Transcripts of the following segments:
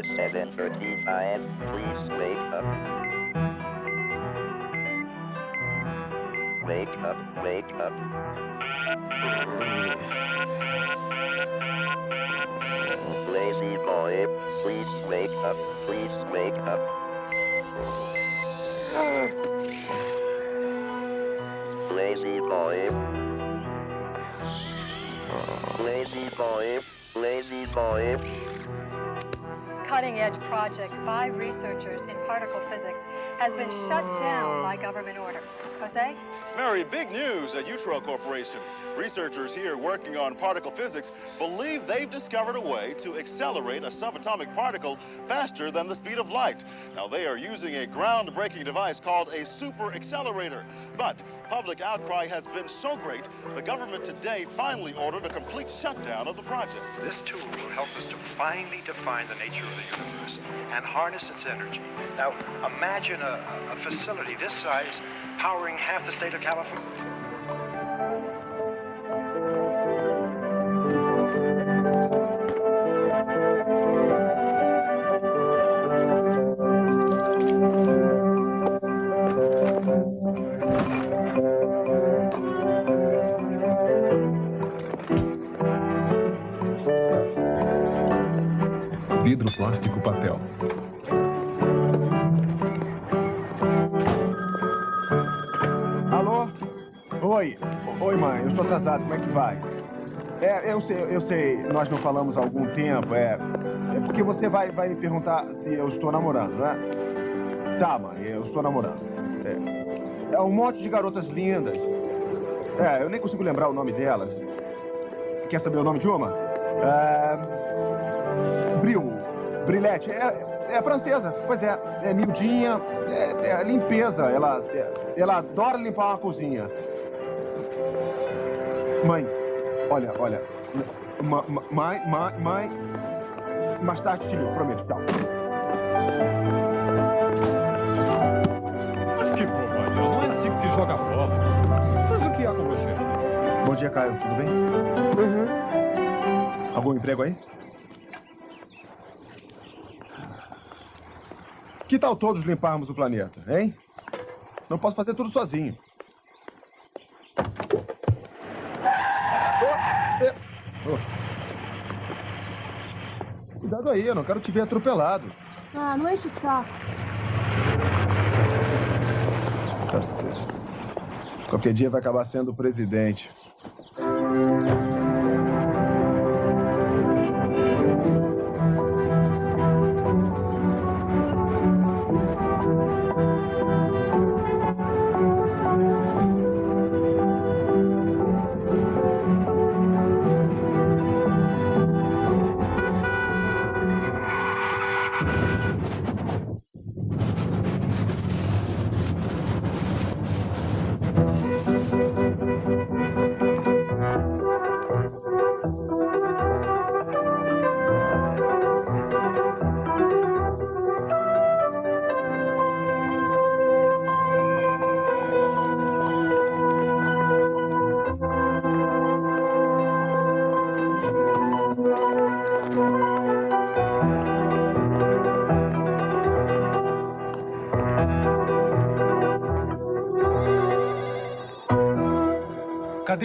Is 7.35. Please wake up. Wake up, wake up. Lazy boy, please wake up, please wake up. Lazy boy. Lazy boy, lazy boy. Cutting-edge project by researchers in particle physics has been shut down by government order. Jose? Mary, big news at Utro Corporation. Researchers here working on particle physics believe they've discovered a way to accelerate a subatomic particle faster than the speed of light. Now, they are using a groundbreaking device called a super accelerator. But public outcry has been so great, the government today finally ordered a complete shutdown of the project. This tool will help us to finally define the nature of the universe and harness its energy. Now, imagine a, a facility this size powering half the state of California. Vidro, plástico, papel. Alô? Oi. Oi, mãe. Eu estou atrasado. Como é que vai? É, eu sei, eu sei. Nós não falamos há algum tempo. É, é porque você vai, vai me perguntar se eu estou namorando, né? Tá, mãe. Eu estou namorando. É, é um monte de garotas lindas. É, eu nem consigo lembrar o nome delas. Quer saber o nome de uma? É... Bril. Brilete. É, é francesa. Pois é. É miudinha. É, é limpeza. Ela, é, ela adora limpar uma cozinha. Mãe, olha, olha. Ma- ma- Mãe, mãe, mãe. Mais tarde te ligo, prometo. Tchau. Mas que bobagem, não é assim que se joga bola. Mas o que há com você? Bom dia, Caio. Tudo bem? Algum emprego aí? Que tal todos limparmos o planeta, hein? Não posso fazer tudo sozinho. Oh, é- oh. Cuidado aí, eu não quero te ver atropelado. Ah, não enche o saco. Tá certo. Qualquer dia vai acabar sendo o presidente.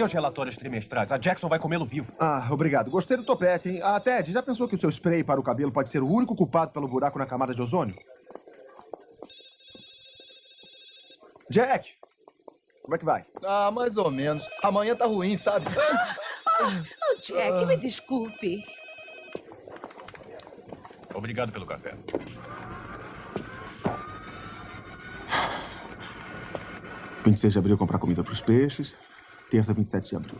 Os relatórios trimestrais? A Jackson vai comê-lo vivo. Ah, obrigado. Gostei do topete, hein? Ah, Ted, já pensou que o seu spray para o cabelo pode ser o único culpado pelo buraco na camada de ozônio? Jack! Como é que vai? Ah, mais ou menos. Amanhã tá ruim, sabe? Oh, Jack, me desculpe. Obrigado pelo café. Vinte 26 de abril comprar comida para os peixes. Terça, 27 de abril.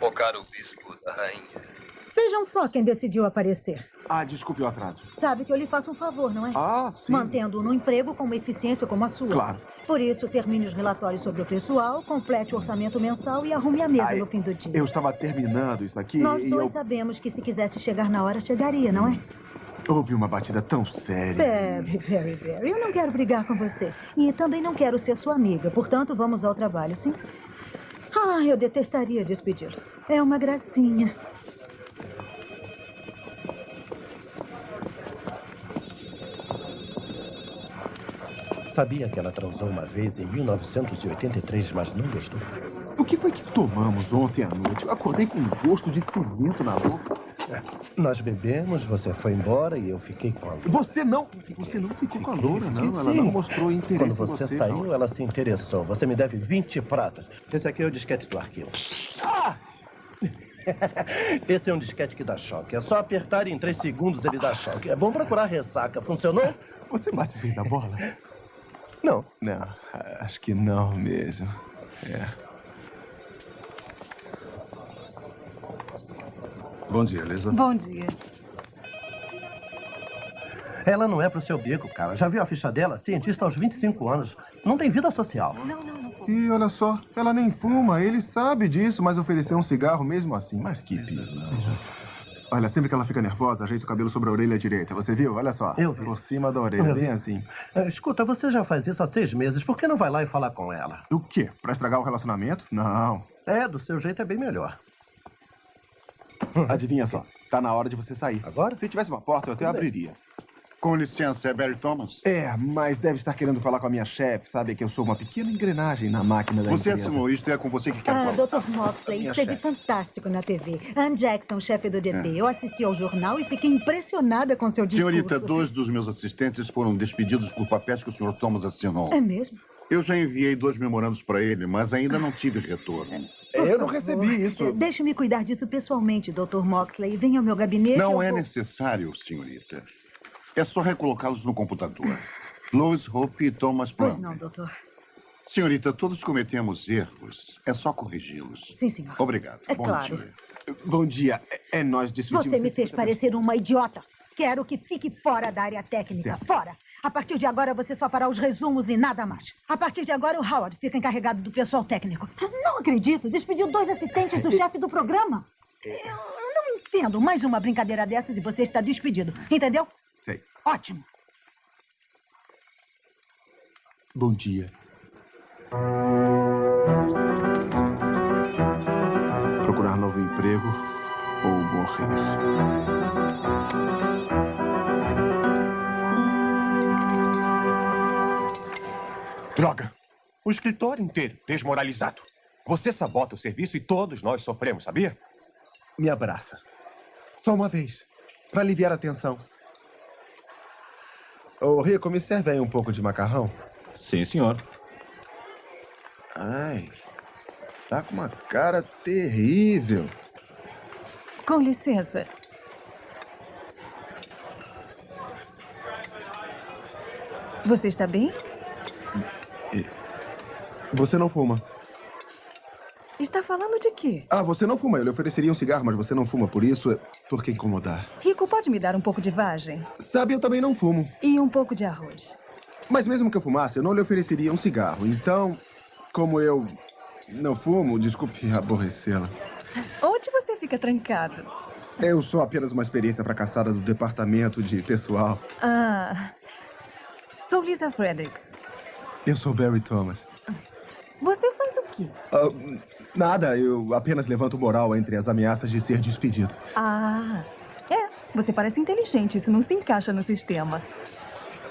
Ô, caro bispo da rainha. Vejam só quem decidiu aparecer. Ah, desculpe o atraso. Sabe que eu lhe faço um favor, não é? Ah, sim. Mantendo-o no emprego com uma eficiência como a sua. Claro. Por isso, termine os relatórios sobre o pessoal, complete o orçamento mensal e arrume a mesa Ai, no fim do dia. Eu estava terminando isso aqui Nós e dois eu... sabemos que se quisesse chegar na hora, chegaria, não é? Houve uma batida tão séria. Very, very, very. Eu não quero brigar com você. E também não quero ser sua amiga. Portanto, vamos ao trabalho, sim? Ah, eu detestaria despedi-lo. É uma gracinha. Sabia que ela transou uma vez em 1983, mas não gostou. O que foi que tomamos ontem à noite? Eu acordei com um gosto de cimento na boca. Nós bebemos, você foi embora e eu fiquei com a loura. Você não, você não ficou com a loura, não. Fiquei, Ela sim. não mostrou interesse Quando em você, você. saiu, não. ela se interessou. Você me deve 20 pratas. Esse aqui é o disquete do arquivo. Ah! Esse é um disquete que dá choque. É só apertar e em 3 segundos ele dá choque. É bom procurar ressaca. Funcionou? Você bate bem na bola? Não. Não, acho que não mesmo. É. Bom dia, Lisa. Bom dia. Ela não é pro seu bico, cara. Já viu a ficha dela? Cientista aos 25 anos. Não tem vida social. Não, não, não. E olha só, ela nem fuma, ele sabe disso, mas ofereceu um cigarro mesmo assim. Mas que pilantra. Olha, sempre que ela fica nervosa, ajeita o cabelo sobre a orelha direita. Você viu? Olha só. Eu vi. Por cima da orelha, Eu vi. bem assim. É, Escuta, você já faz isso há seis meses. Por que não vai lá e falar com ela? O quê? Pra estragar o relacionamento? Não. É, do seu jeito é bem melhor. Adivinha só, tá na hora de você sair. Agora? Se tivesse uma porta, eu até Tudo bem. abriria. Com licença, é Barry Thomas? É, mas deve estar querendo falar com a minha chefe. Sabe que eu sou uma pequena engrenagem na máquina da Você é empresa. senhorista e é com você que quero Ah, falar. Dr. Moxley, Minha esteve chefe. fantástico na TV. Ann Jackson, chefe do DT. É. Eu assisti ao jornal e fiquei impressionada com seu discurso. Senhorita, dois dos meus assistentes foram despedidos por papéis que o Sr. Thomas assinou. É mesmo? Eu já enviei dois memorandos para ele, mas ainda não tive retorno. Eu não recebi isso. É, Deixe-me cuidar disso pessoalmente, Dr. Moxley. Venha ao meu gabinete. Não é vou- necessário, senhorita. É só recolocá-los no computador. Lois Hope e Thomas Pois Plum. não, doutor. Senhorita, todos cometemos erros. É só corrigi-los. Sim, senhor. Obrigado. É Bom claro. dia. Bom dia. É, é nós discutimos... Você me fez parecer uma idiota. Quero que fique fora da área técnica. Certo. Fora. A partir de agora, você só fará os resumos e nada mais. A partir de agora, o Howard fica encarregado do pessoal técnico. Não acredito. Despediu dois assistentes do chefe do programa. Eu não entendo. Mais uma brincadeira dessas e você está despedido. Entendeu? Sei. Ótimo. Bom dia. Procurar novo emprego ou morrer. Droga! O escritório inteiro desmoralizado. Você sabota o serviço e todos nós sofremos, sabia? Me abraça. Só uma vez. Para aliviar a tensão. Ô, Rico, me serve aí um pouco de macarrão? Sim, senhor. Ai, tá com uma cara terrível. Com licença. Você está bem? Você não fuma. Está falando de quê? Ah, você não fuma. Eu lhe ofereceria um cigarro, mas você não fuma. Por isso, é por que incomodar? Rico, pode me dar um pouco de vagem? Sabe, eu também não fumo. E um pouco de arroz. Mas mesmo que eu fumasse, eu não lhe ofereceria um cigarro. Então, como eu não fumo, desculpe aborrecê-la. Onde você fica trancado? Eu sou apenas uma experiência fracassada do departamento de pessoal. Ah. Sou Lisa Frederick. Eu sou Barry Thomas. Você faz o quê? Ah, nada, eu apenas levanto moral entre as ameaças de ser despedido. Ah. É, você parece inteligente. Isso não se encaixa no sistema.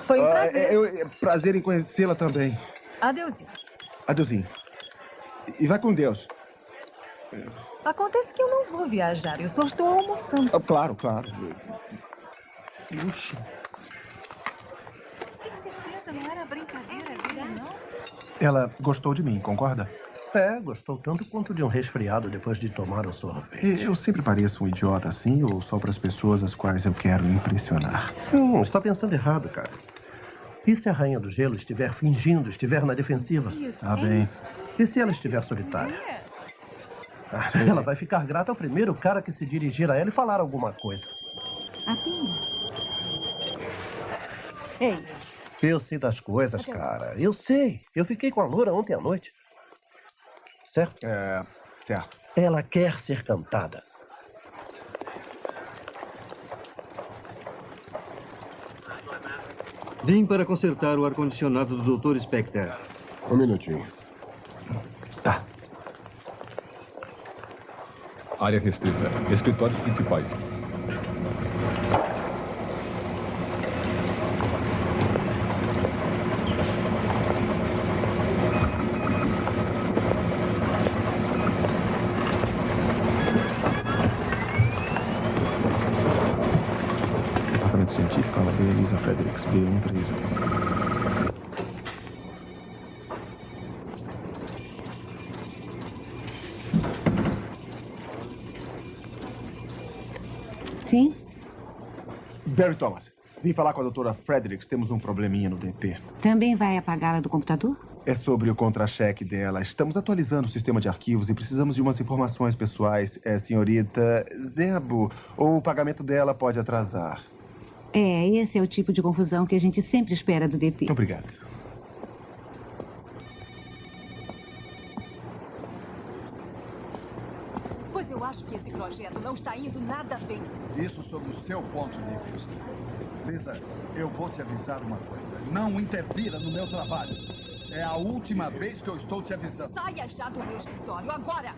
Foi um Ah, prazer. é, eu- é prazer em conhecê-la também. Adeusinho. Adeusinho. E vai com Deus. Acontece que eu não vou viajar. Eu só estou almoçando. Ah, claro, claro. Puxa. Não era brincadeira? Ela gostou de mim, concorda? É, gostou tanto quanto de um resfriado depois de tomar o sorvete. Eu sempre pareço um idiota assim ou só para as pessoas as quais eu quero impressionar? Hum, está pensando errado, cara. E se a rainha do gelo estiver fingindo, estiver na defensiva? Tá bem. E se ela estiver solitária? Ah, ela vai ficar grata ao primeiro cara que se dirigir a ela e falar alguma coisa. Ei, Eu sei das coisas, cara. Eu sei. Eu fiquei com a loura ontem à noite. Certo? É, certo. Ela quer ser cantada. Vim para consertar o ar-condicionado do Dr. Specter. Um minutinho. Tá. Área restrita. Escritórios principais. Departamento Científico, Ala B, Elisa Fredericks, B130. Sim? Barry Thomas, vim falar com a doutora Fredericks. Temos um probleminha no DP. Também vai apagá-la do computador? É sobre o contra-cheque dela. Estamos atualizando o sistema de arquivos e precisamos de umas informações pessoais. É, senhorita Zebo, ou o pagamento dela pode atrasar. É, esse é o tipo de confusão que a gente sempre espera do DP. Obrigado. Pois eu acho que esse projeto não está indo nada bem. Isso sob o seu ponto de vista. Lisa, eu vou te avisar uma coisa. Não interfira no meu trabalho. É a última vez que eu estou te avisando. Saia já do meu escritório, agora!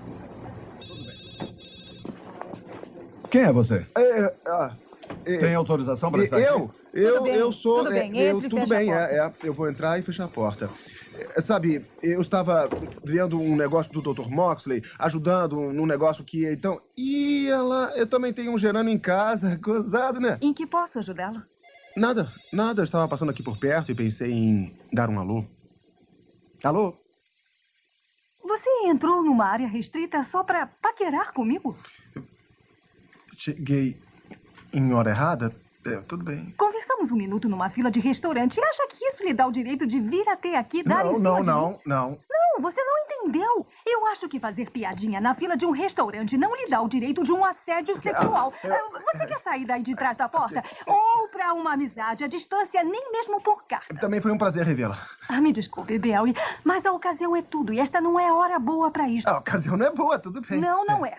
Quem é você? É, ah, é, Tem autorização para estar eu, aqui? eu, Tudo bem, eu sou. tudo bem, é, eu, entre e tudo bem, porta. é, é, eu vou entrar e fechar a porta. É, sabe, eu estava vendo um negócio do Dr. Moxley, ajudando num negócio que então. E ela, eu também tenho um gerando em casa, gozado, né? Em que posso ajudá-lo? Nada, nada. Eu estava passando aqui por perto e pensei em dar um alô. Alô? Você entrou numa área restrita só para paquerar comigo? Cheguei em hora errada? É, tudo bem. Conversamos um minuto numa fila de restaurante e acha que isso lhe dá o direito de vir até aqui dar Não, não, não, não. Não, você não entendeu. Eu acho que fazer piadinha na fila de um restaurante não lhe dá o direito de um assédio sexual. eu- Ah, Você quer sair daí de trás da porta? Ou pra uma amizade à distância, nem mesmo por carta. Também foi um prazer revê-la. Ah, me desculpe, Bel, mas a ocasião é tudo e esta não é a hora boa pra isso. A ocasião não é boa, tudo bem. Não, não é.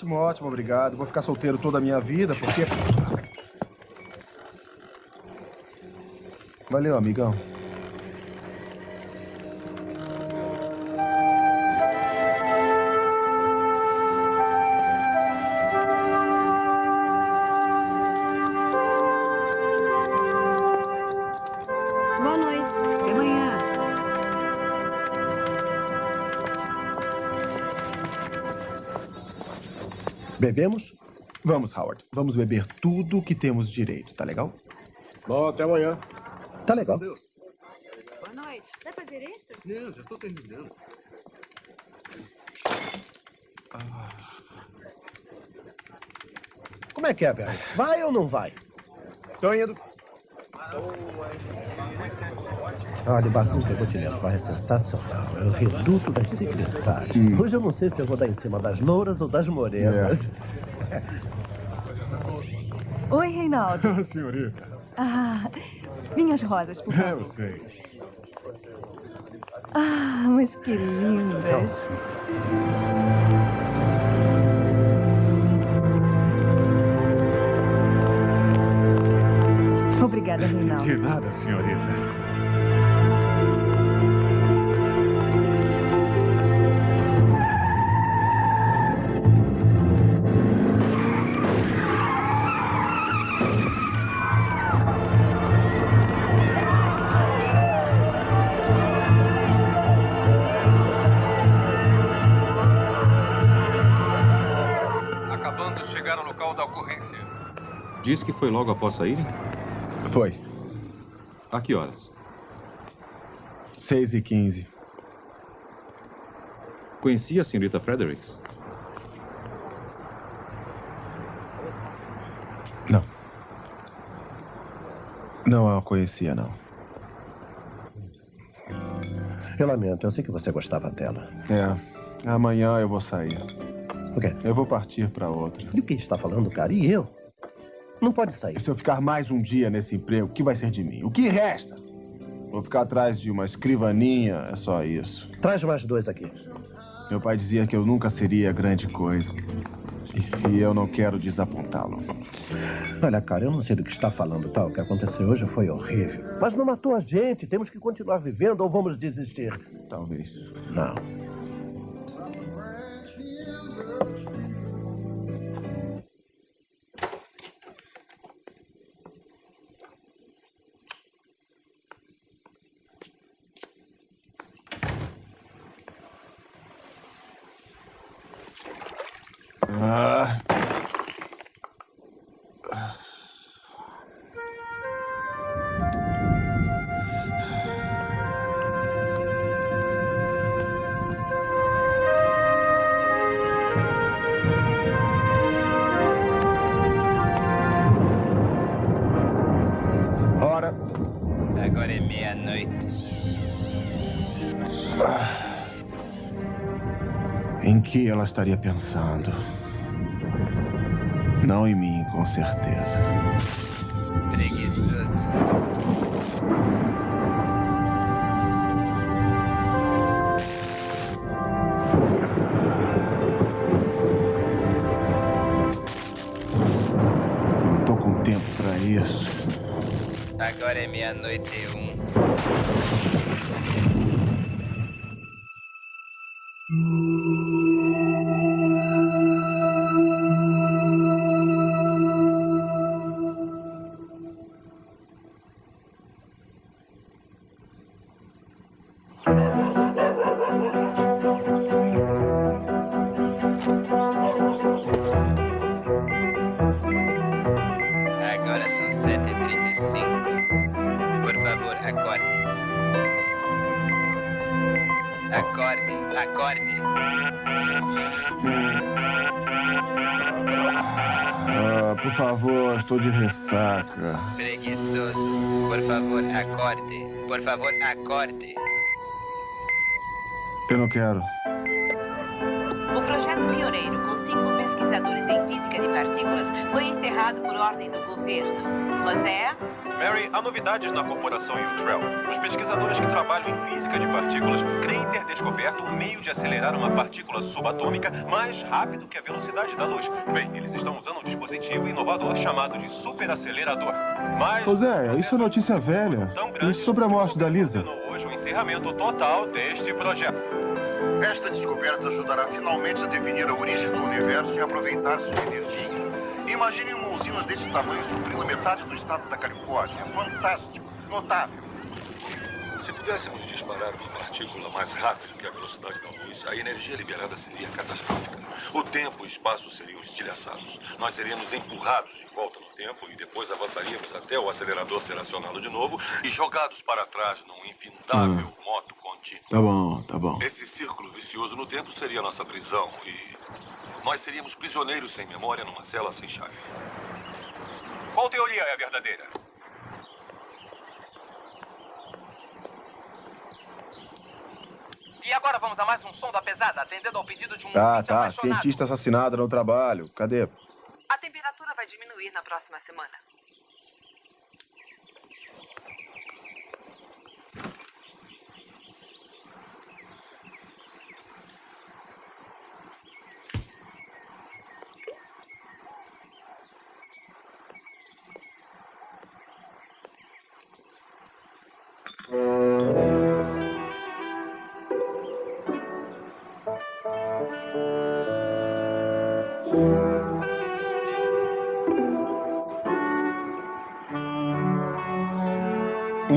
Ótimo, ótimo, obrigado. Vou ficar solteiro toda a minha vida, porque. Valeu, amigão. Bebemos? Vamos, Howard. Vamos beber tudo que temos direito, tá legal? Bom, até amanhã. Tá legal. Boa noite. Vai fazer extra? Não, já estou terminando. Como é que é, Barry? Vai ou não vai? Tô indo. Olha, o barzinho que eu vou te levar é sensacional. É o reduto das secretárias. Hum. Hoje eu não sei se eu vou dar em cima das louras ou das morenas. Oi, Reinaldo. Senhorita, Ah, minhas rosas, por favor. eu sei. Ah, mas que lindas. Obrigada, Reinaldo. De nada, senhorita. Diz que foi logo após saírem? Foi. A que horas? 6 e 15. Conhecia a senhorita Fredericks? Não. Não a conhecia, não. Eu lamento, eu sei que você gostava dela. É. Amanhã eu vou sair. O quê? Eu vou partir pra outra. Do que está falando, cara? E eu? Não pode sair. Se eu ficar mais um dia nesse emprego, o que vai ser de mim? O que resta? Vou ficar atrás de uma escrivaninha, é só isso. Traz mais dois aqui. Meu pai dizia que eu nunca seria grande coisa. E eu não quero desapontá-lo. Olha, cara, eu não sei do que está falando, tá? O que aconteceu hoje foi horrível. Mas não matou a gente. Temos que continuar vivendo ou vamos desistir? Talvez. Não. Ah. Ora. Agora é meia-noite. Em que ela estaria pensando? Não em mim, com certeza. Preguiçoso. Tô com tempo pra isso. Agora é meia-noite e um. Eu não quero. O projeto pioneiro, com cinco pesquisadores em física de partículas, foi encerrado por ordem do governo. Você é? Mary, há novidades na corporação Utrell. Os pesquisadores que trabalham em física de partículas creem ter descoberto um meio de acelerar uma partícula subatômica mais rápido que a velocidade da luz. Bem, eles estão usando um dispositivo inovador chamado de superacelerador. Mas Zé, isso é notícia velha. E sobre a morte da Lisa? hoje o encerramento total deste projeto. Esta descoberta ajudará finalmente a definir a origem do universo e aproveitar sua energia. Imagine uma usina desse tamanho suprindo metade do estado da Califórnia. Fantástico, notável. Se pudéssemos disparar uma partícula mais rápido que a velocidade da luz, a energia liberada seria catastrófica. O tempo e o espaço seriam estilhaçados. Nós seríamos empurrados de volta no tempo e depois avançaríamos até o acelerador ser acionado de novo e jogados para trás num infindável moto contínuo. Tá bom, tá bom. Esse círculo vicioso no tempo seria nossa prisão e nós seríamos prisioneiros sem memória numa cela sem chave. Qual teoria é a verdadeira? E agora vamos a mais um som da pesada, atendendo ao pedido de um Tá, ouvinte tá. apaixonado. Cientista assassinado no trabalho. Cadê? A temperatura vai diminuir na próxima semana.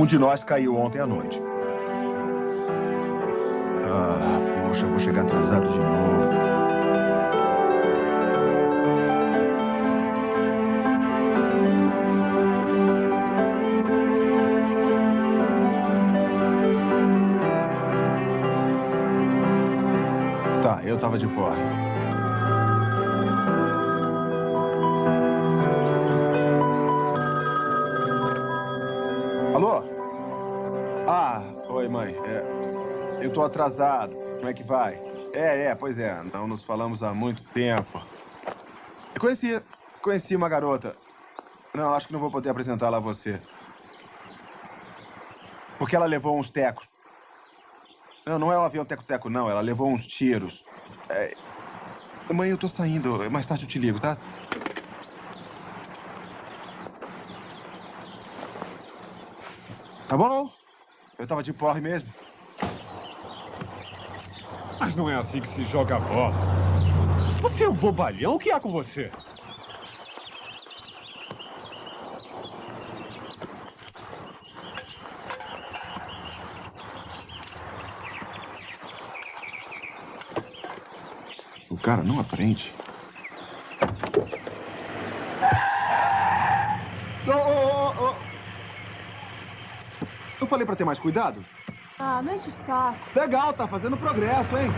Um de nós caiu ontem à noite. Ah, poxa, vou chegar atrasado de novo. Tá, eu tava de fora. Eu tô atrasado. Como é que vai? É, é, pois é. Não nos falamos há muito tempo. Eu conheci, conheci uma garota. Não, acho que não vou poder apresentá-la a você. Porque ela levou uns tecos. Não, não é um avião teco-teco, não. Ela levou uns tiros. É... Mãe, eu tô saindo. Mais tarde eu te ligo, tá? Tá bom? Eu tava de porre mesmo. Mas não é assim que se joga bola. Você é um bobalhão? O que há com você? O cara não aprende. Ô, ô, ô. Eu falei pra ter mais cuidado? Ah, não enche o saco. Legal, tá fazendo progresso, hein?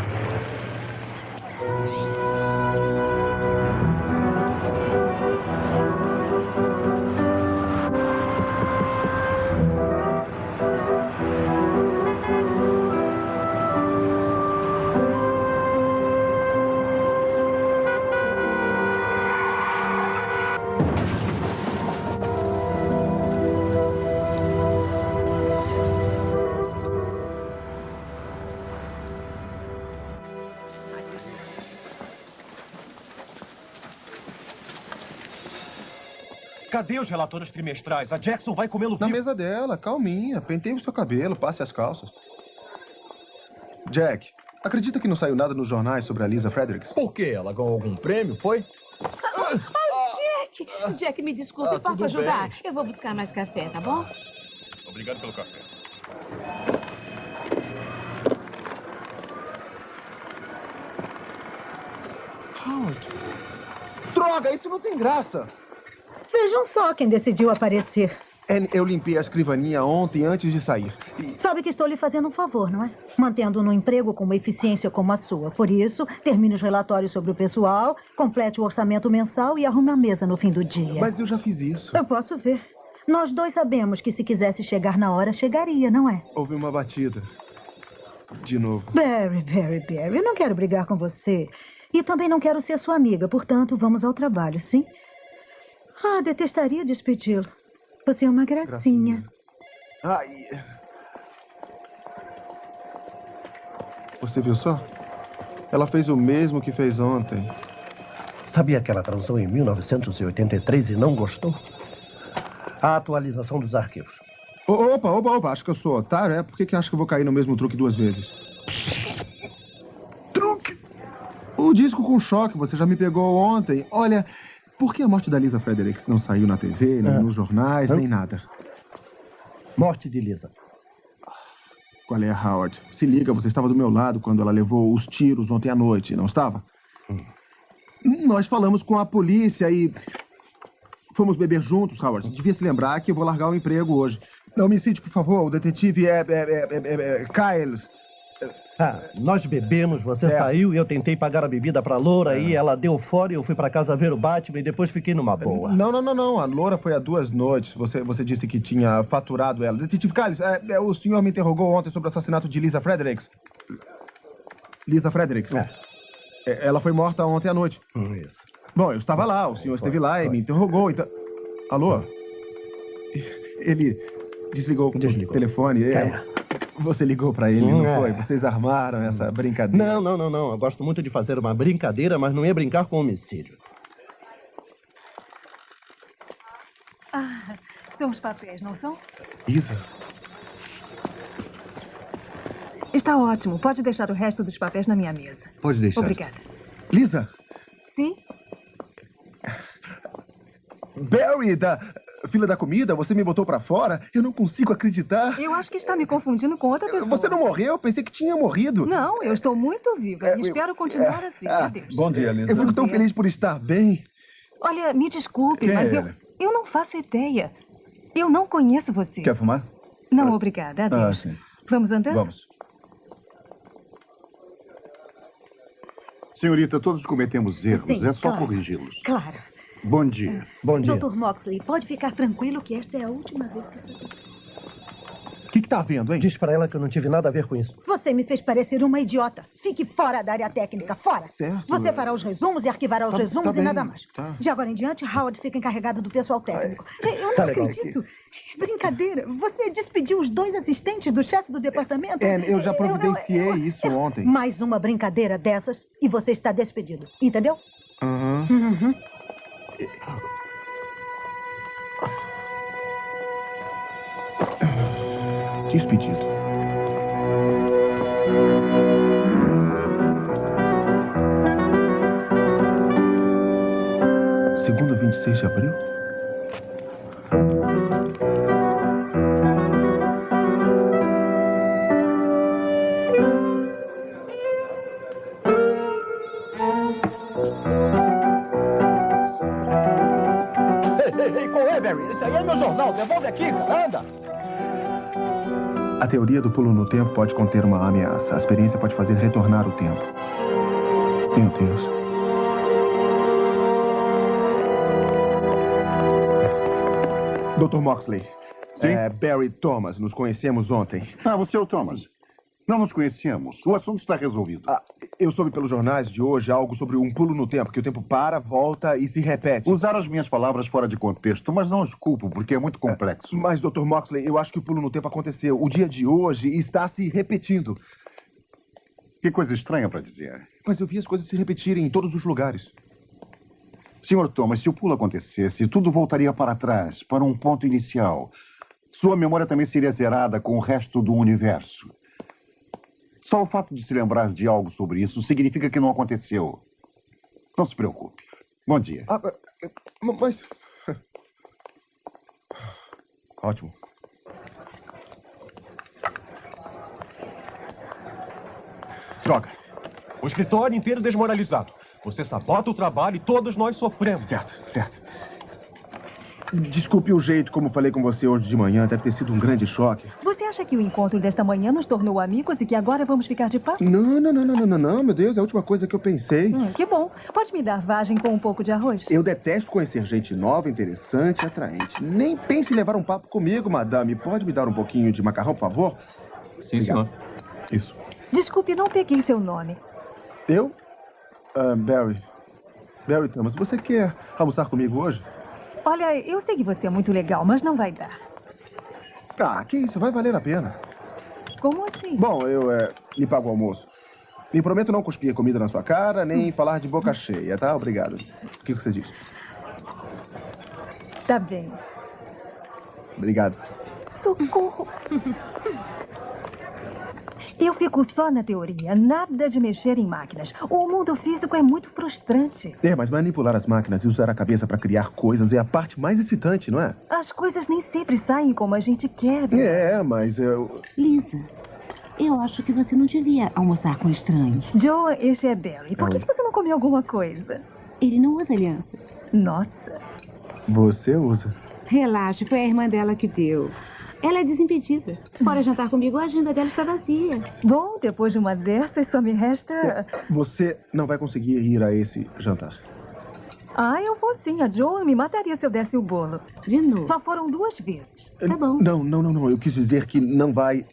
Cadê os relatórios trimestrais? A Jackson vai comê-lo Na mesa dela, calminha. Penteie o seu cabelo, passe as calças. Jack, acredita que não saiu nada nos jornais sobre a Lisa Fredericks? Por quê? Ela ganhou algum prêmio, foi? Ah, Jack! Jack, me desculpe, Ah, posso ajudar? bem. Eu vou buscar mais café, tá bom? Obrigado pelo café. Howard. Droga, isso não tem graça. Vejam só quem decidiu aparecer. Anne, eu limpei a escrivaninha ontem antes de sair. Sabe que estou lhe fazendo um favor, não é? Mantendo no emprego com uma eficiência como a sua. Por isso, termine os relatórios sobre o pessoal, complete o orçamento mensal e arrume a mesa no fim do dia. Mas eu já fiz isso. Eu posso ver. Nós dois sabemos que se quisesse chegar na hora, chegaria, não é? Houve uma batida. De novo. Barry, Barry, Barry, eu não quero brigar com você. E também não quero ser sua amiga, portanto, vamos ao trabalho, sim? Ah, detestaria despedi-lo. Você é uma gracinha. Ai. Você viu só? Ela fez o mesmo que fez ontem. Sabia que ela transou em 1983 e não gostou? A atualização dos arquivos. Opa, opa, opa, acho que eu sou otário, é? Por que, que acho que eu vou cair no mesmo truque duas vezes? Truque? O disco com choque, você já me pegou ontem. Olha, por que a morte da Lisa Fredericks não saiu na TV, nem É. nos jornais, Hã? nem nada? Morte de Lisa. Qual é, Howard? Se liga, você estava do meu lado quando ela levou os tiros ontem à noite, não estava? Nós falamos com a polícia e. Fomos beber juntos, Howard. Devia se lembrar que eu vou largar o emprego hoje. Não me cite, por favor. O detetive é. é, é, é, é, é Kyles. Ah, nós bebemos, você É. saiu e eu tentei pagar a bebida pra Loura e ela deu fora e eu fui pra casa ver o Batman e depois fiquei numa boa. Não, não, não, não. A Loura foi há duas noites. Você, você disse que tinha faturado ela. Detetive Kyles, é, é, o senhor me interrogou ontem sobre o assassinato de Lisa Fredericks. Lisa Fredericks. É, Ela foi morta ontem à noite. Isso. Bom, eu estava lá, o senhor esteve lá e me interrogou, então... Alô? Ele desligou, o telefone. é. É. Você ligou pra ele, Hum, não é. foi? Vocês armaram essa brincadeira. Não, não, não, não. Eu gosto muito de fazer uma brincadeira, mas não ia brincar com homicídio. Ah, são os papéis, não são? Isa, Está ótimo. Pode deixar o resto dos papéis na minha mesa. pode deixar. Obrigada. Lisa, Sim? Barry da fila da comida, você me botou pra fora? Eu não consigo acreditar. Eu acho que está me confundindo com outra pessoa. Você não morreu? Eu pensei que tinha morrido. Não, eu estou muito viva e espero continuar assim. Ah, Adeus. bom dia, Lisa. Eu fico tão feliz por estar bem. Olha, me desculpe, Quem mas é eu, eu não faço ideia. Eu não conheço você. Quer fumar? Não, obrigada. Adeus. sim. Vamos andar? Vamos. Senhorita, todos cometemos erros. Sim, é só claro. corrigi-los. Claro. Bom dia. Bom Dr. Moxley, pode ficar tranquilo que esta é a última vez que você... que, que tá vendo, hein? Diz pra ela que eu não tive nada a ver com isso. Você me fez parecer uma idiota. Fique fora da área técnica, fora. Certo. Você fará os resumos e arquivará os Tá- resumos tá e bem, nada mais. tá. De agora em diante, Howard fica encarregado do pessoal técnico. Eu não Tá legal. acredito. Brincadeira. Você despediu os dois assistentes do chefe do departamento? É, eu já providenciei Eu- eu- isso ontem. Mais uma brincadeira dessas e você está despedido. Entendeu? Aham. Uhum. Despedido. Segundo 26 de abril? Teoria do pulo no tempo pode conter uma ameaça. A experiência pode fazer retornar o tempo. Meu Deus. Dr. Moxley. Sim? É, Barry Thomas, nos conhecemos ontem. Ah, você é o Thomas. Não nos conhecemos. O assunto está resolvido. Ah, eu soube pelos jornais de hoje algo sobre um pulo no tempo, que o tempo para, volta e se repete. Usaram as minhas palavras fora de contexto, mas não os culpo, porque é muito complexo. Mas, Dr. Moxley, eu acho que o pulo no tempo aconteceu. O dia de hoje está se repetindo. Que coisa estranha para dizer. Mas eu vi as coisas se repetirem em todos os lugares. Senhor Thomas, se o pulo acontecesse, tudo voltaria para trás, para um ponto inicial. Sua memória também seria zerada com o resto do universo. Só o fato de se lembrar de algo sobre isso significa que não aconteceu. Não se preocupe. Bom dia. Ah, mas. Ótimo. Droga. O escritório inteiro desmoralizado. Você sabota o trabalho e todos nós sofremos. Certo, certo. Desculpe o jeito como falei com você hoje de manhã. Deve ter sido um grande choque. Você acha que o encontro desta manhã nos tornou amigos e que agora vamos ficar de papo? Não, não, não, não, não, não, não, meu Deus. É a última coisa que eu pensei. Hum, que bom. Pode me dar vagem com um pouco de arroz? Eu detesto conhecer gente nova, interessante e atraente. Nem pense em levar um papo comigo, madame. Pode me dar um pouquinho de macarrão, por favor? Sim, senhor. Isso. Desculpe, não peguei seu nome. Eu? Ah, Barry. Barry Thomas, você quer almoçar comigo hoje? Olha, eu sei que você é muito legal, mas não vai dar. Ah, que isso, vai valer a pena. Como assim? Bom, eu é, lhe pago o almoço. Me prometo não cuspir comida na sua cara, nem falar de boca cheia, tá? Obrigado. O que você diz? Tá bem. Obrigado. Socorro. Eu fico só na teoria, nada de mexer em máquinas. O mundo físico é muito frustrante. É, mas manipular as máquinas e usar a cabeça para criar coisas é a parte mais excitante, não é? As coisas nem sempre saem como a gente quer. É, mas eu. Lisa, eu acho que você não devia almoçar com estranhos. Joe, este é Barry. Por que, que você não comeu alguma coisa? Ele não usa aliança. Nossa. Você usa. Relaxe, foi a irmã dela que deu. Ela é desimpedida. Fora jantar comigo, a agenda dela está vazia. Bom, depois de uma dessas, só me resta. Você não vai conseguir ir a esse jantar. Ah, eu vou sim. A Joe me mataria se eu desse o bolo. De novo. Só foram duas vezes. Tá bom. Não, não, não, não. Eu quis dizer que não vai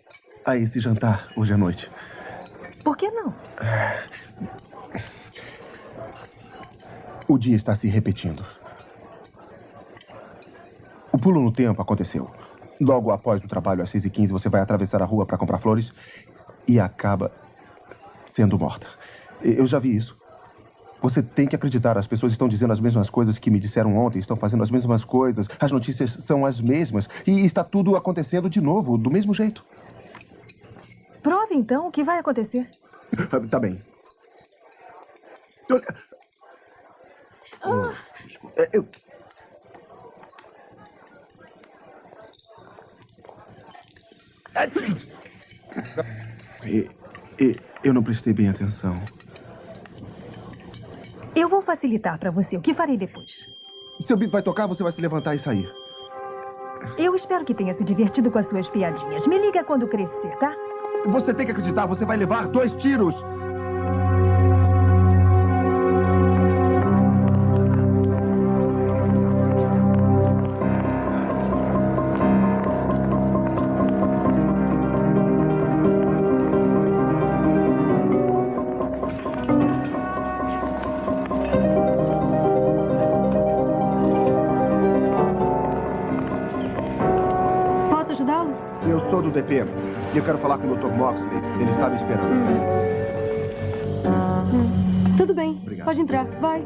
a esse jantar hoje à noite. Por que não? O dia está se repetindo. O pulo no tempo aconteceu. Logo após o trabalho, às 6h15, você vai atravessar a rua para comprar flores e acaba sendo morta. Eu já vi isso. Você tem que acreditar. As pessoas estão dizendo as mesmas coisas que me disseram ontem, estão fazendo as mesmas coisas. As notícias são as mesmas. E está tudo acontecendo de novo, do mesmo jeito. Prove então o que vai acontecer. Tá bem. Olha- Ah, É, Eu... E, e, eu não prestei bem atenção. eu vou facilitar pra você. O que farei depois? Seu bico vai tocar, você vai se levantar e sair. Eu espero que tenha se divertido com as suas piadinhas. Me liga quando crescer, tá? Você tem que acreditar, você vai levar dois tiros. E eu quero falar com o Dr. Moxley. Ele está me esperando. Tudo bem. Pode entrar. Vai.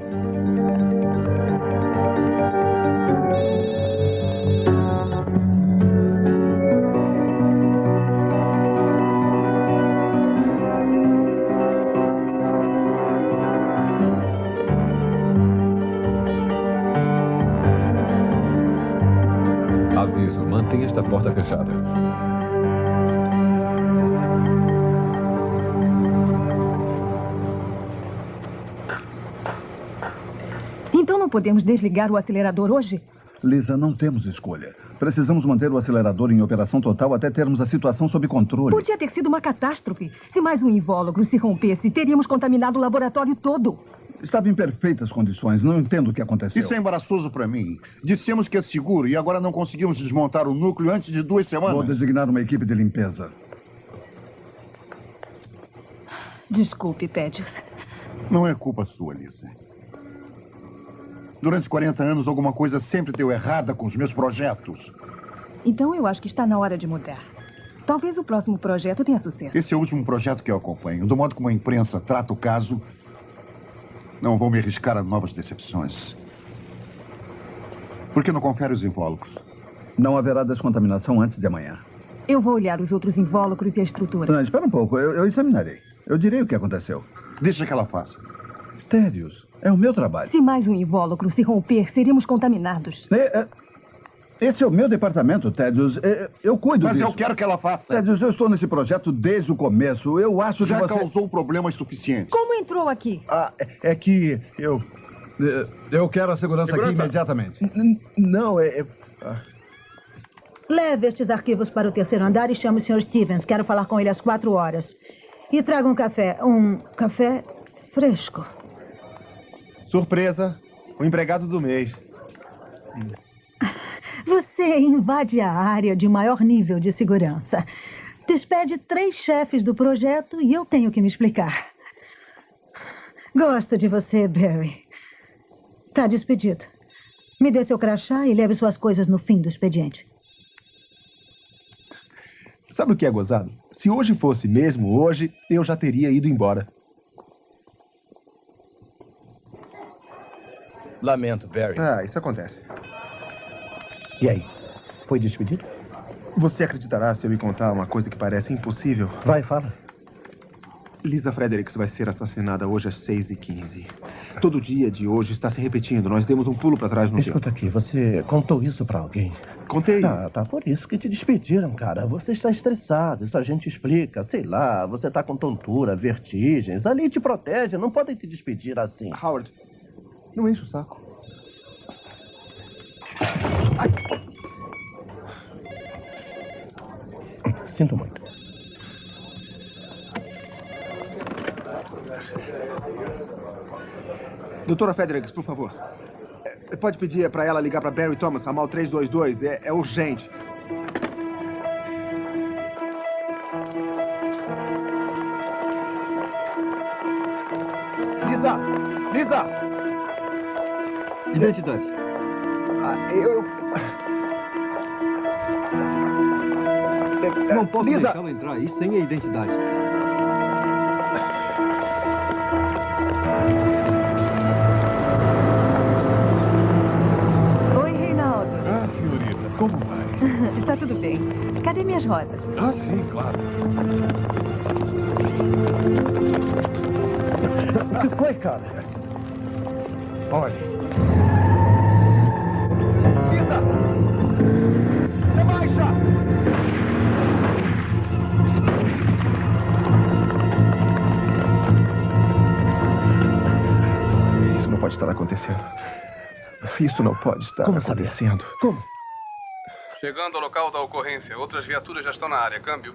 Aviso, mantenha esta porta fechada. Podemos desligar o acelerador hoje? Lisa, não temos escolha. Precisamos manter o acelerador em operação total até termos a situação sob controle. Podia ter sido uma catástrofe. Se mais um invólucro se rompesse, teríamos contaminado o laboratório todo. Estava em perfeitas condições. Não entendo o que aconteceu. Isso é embaraçoso para mim. Dissemos que é seguro e agora não conseguimos desmontar o núcleo antes de duas semanas. Vou designar uma equipe de limpeza. Desculpe, Pedros. Não é culpa sua, Lisa. Durante 40 anos, alguma coisa sempre deu errada com os meus projetos. Então eu acho que está na hora de mudar. Talvez o próximo projeto tenha sucesso. Esse é o último projeto que eu acompanho. Do modo como a imprensa trata o caso, não vou me arriscar a novas decepções. Por que não confere os invólucros? Não haverá descontaminação antes de amanhã. Eu vou olhar os outros invólucros e a estrutura. Não, espera um pouco. Eu, eu examinarei. Eu direi o que aconteceu. Deixa que ela faça. Térios, é o meu trabalho. Se mais um invólucro se romper, seremos contaminados. É, é, esse é o meu departamento, Tedios. É, eu cuido Mas disso. eu quero que ela faça. Tedios, eu estou nesse projeto desde o começo. Eu acho Já que você... causou problemas suficientes. Como entrou aqui? Ah, é- é que eu... é, Eu quero a segurança, aqui Segurança. imediatamente. N- Não, é... é- ah. Leve estes arquivos para o terceiro andar e chame o Sr. Stevens. Quero falar com ele às quatro horas. E traga um café. Um café fresco. Surpresa. O empregado do mês. Você invade a área de maior nível de segurança. Despede três chefes do projeto e eu tenho que me explicar. Gosto de você, Barry. Tá despedido. Me dê seu crachá e leve suas coisas no fim do expediente. Sabe o que é gozado? Se hoje fosse mesmo hoje, eu já teria ido embora. Lamento, Barry. Ah, isso acontece. E aí? Foi despedido? Você acreditará se eu lhe contar uma coisa que parece impossível? Vai, fala. Lisa Fredericks vai ser assassinada hoje às 6h15. Todo dia de hoje está se repetindo. Nós demos um pulo para trás no tempo. Escuta aqui, você contou isso pra alguém? Contei. Ah, tá por isso que te despediram, cara. Você está estressado, isso a gente explica. Sei lá, você tá com tontura, vertigens. A lei te protege, não podem te despedir assim. Howard, não enche o saco. Sinto muito. Doutora Fredericks, por favor. É, Pode pedir para ela ligar para Barry Thomas, ramal 322. É, é urgente. Lisa! Lisa! Identidade. Ah, eu... Não posso Lisa! deixá-la entrar aí sem a identidade. Oi, Reinaldo. Ah, senhorita, como vai? Está tudo bem. Cadê minhas rodas? Ah, sim, claro. O que foi, cara? Olhe. Pode estar acontecendo. Isso não pode estar Como sabia? acontecendo. Como? Chegando ao local da ocorrência. Outras viaturas já estão na área. Câmbio.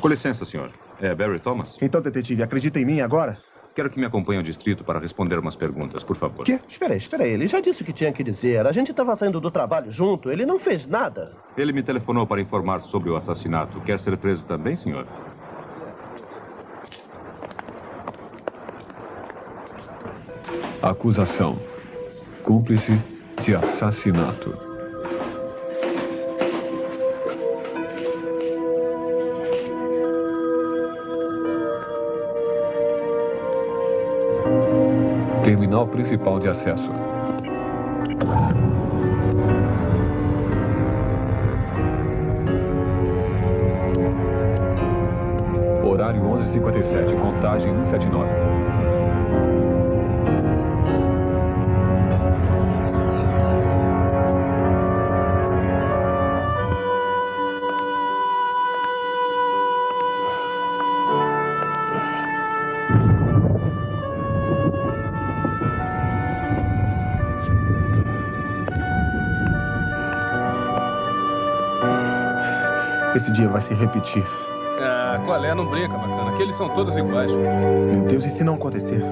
Com licença, senhor. É Barry Thomas? Então, detetive, acredita em mim agora? Quero que me acompanhe ao distrito para responder umas perguntas, por favor. Quê? Espera aí, espera aí. Ele já disse o que tinha que dizer. A gente estava saindo do trabalho junto. Ele não fez nada. Ele me telefonou para informar sobre o assassinato. Quer ser preso também, senhor? Acusação. Cúmplice de assassinato. Terminal principal de acesso. Horário 11h57, contagem 179. Esse dia vai se repetir. Ah, qual é? Não brinca, bacana. Aqueles são todos iguais. Meu Deus, e se não acontecer?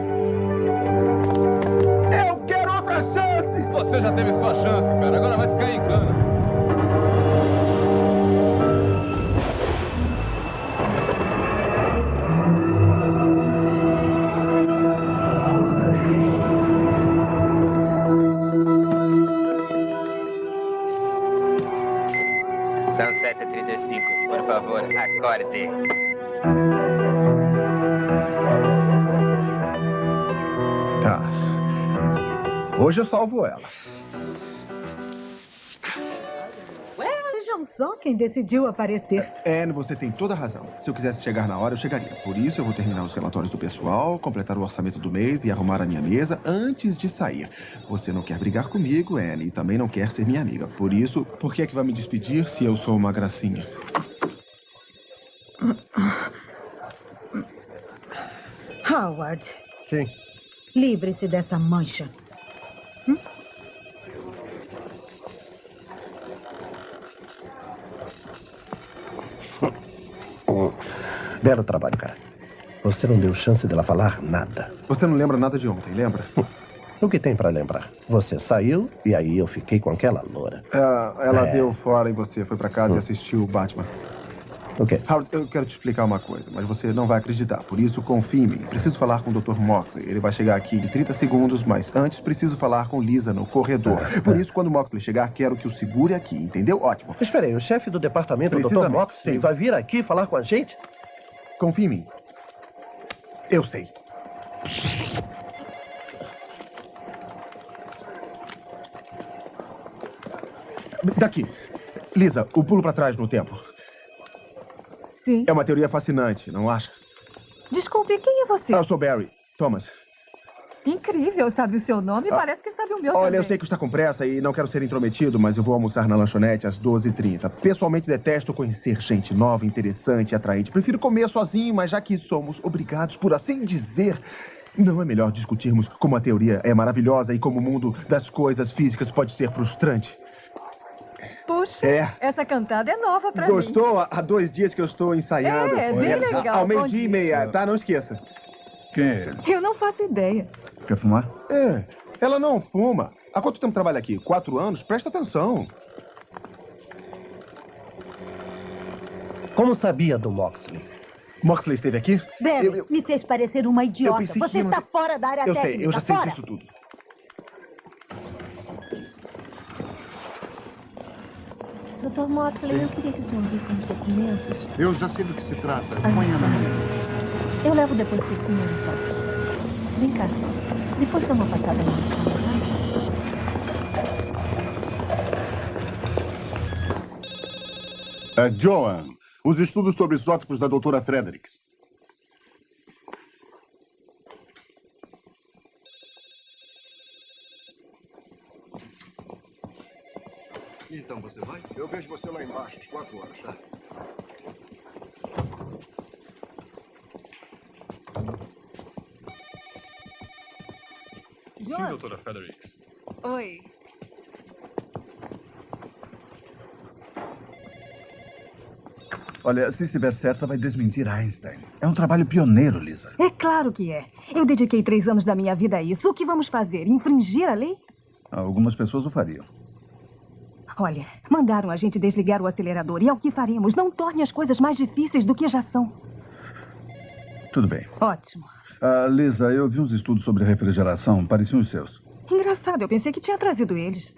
Salvo ela. Vejam só quem decidiu aparecer. Anne, você tem toda a razão. Se eu quisesse chegar na hora, eu chegaria. Por isso, eu vou terminar os relatórios do pessoal, completar o orçamento do mês e arrumar a minha mesa antes de sair. Você não quer brigar comigo, Anne, e também não quer ser minha amiga. Por isso, por que é que vai me despedir se eu sou uma gracinha? Howard, Sim. livre-se dessa mancha. Belo trabalho, cara. Você não deu chance dela falar nada. Você não lembra nada de ontem, lembra? O que tem pra lembrar? Você saiu e aí eu fiquei com aquela loura. É, ela É. deu fora e você foi pra casa Hum. e assistiu o Batman. O quê? Howard, eu quero te explicar uma coisa, mas você não vai acreditar. Por isso, confie em mim. Preciso falar com o Dr. Moxley. Ele vai chegar aqui em 30 segundos, mas antes preciso falar com Lisa no corredor. Por isso, quando o Moxley chegar, quero que o segure aqui, entendeu? Ótimo. Espera aí, o chefe do departamento, o Dr. Moxley, vai vir aqui falar com a gente? Confie em mim. Eu sei. Daqui. Lisa, o pulo pra trás no tempo. Sim. É uma teoria fascinante, não acha? Desculpe, quem é você? Eu sou Barry. Thomas. Incrível, sabe o seu nome e Ah. parece que sabe o meu Olha, também. eu sei que está com pressa e não quero ser intrometido, mas eu vou almoçar na lanchonete às 12h30. Pessoalmente detesto conhecer gente nova, interessante e atraente. Prefiro comer sozinho, mas já que somos obrigados, por assim dizer, não é melhor discutirmos como a teoria é maravilhosa e como o mundo das coisas físicas pode ser frustrante? Puxa, É. essa cantada é nova pra mim. Gostou? Há dois dias que eu estou ensaiando. É, é bem legal, Ao meio-dia e meia, tá? Não esqueça. Quem é ele? Eu não faço ideia. Quer fumar? É, ela não fuma. Há quanto tempo trabalha aqui? Quatro anos? Presta atenção. Como sabia do Moxley? Moxley esteve aqui? Barry, me fez parecer uma idiota. que Você ia- está fora da área Eu técnica. sei, eu já sei fora. disso tudo. Doutor Motley, eu queria que o senhor visse uns documentos. Eu já sei do que se trata. Amanhã na manhã. Eu levo depois pro senhor, então. Vem cá. Depois dá uma passada na sala, É, Joan, os estudos sobre isótopos da doutora Fredericks. Então você vai? Eu vejo você lá embaixo, às quatro horas, tá? Sim, doutora Fredericks. Oi. Olha, se estiver certa, vai desmentir Einstein. É um trabalho pioneiro, Lisa. É claro que é. Eu dediquei três anos da minha vida a isso. O que vamos fazer? Infringir a lei? Algumas pessoas o fariam. Olha, mandaram a gente desligar o acelerador e é o que faremos. Não torne as coisas mais difíceis do que já são. Tudo bem. Ótimo. Ah, Lisa, eu vi uns estudos sobre refrigeração, pareciam os seus. Engraçado, eu pensei que tinha trazido eles.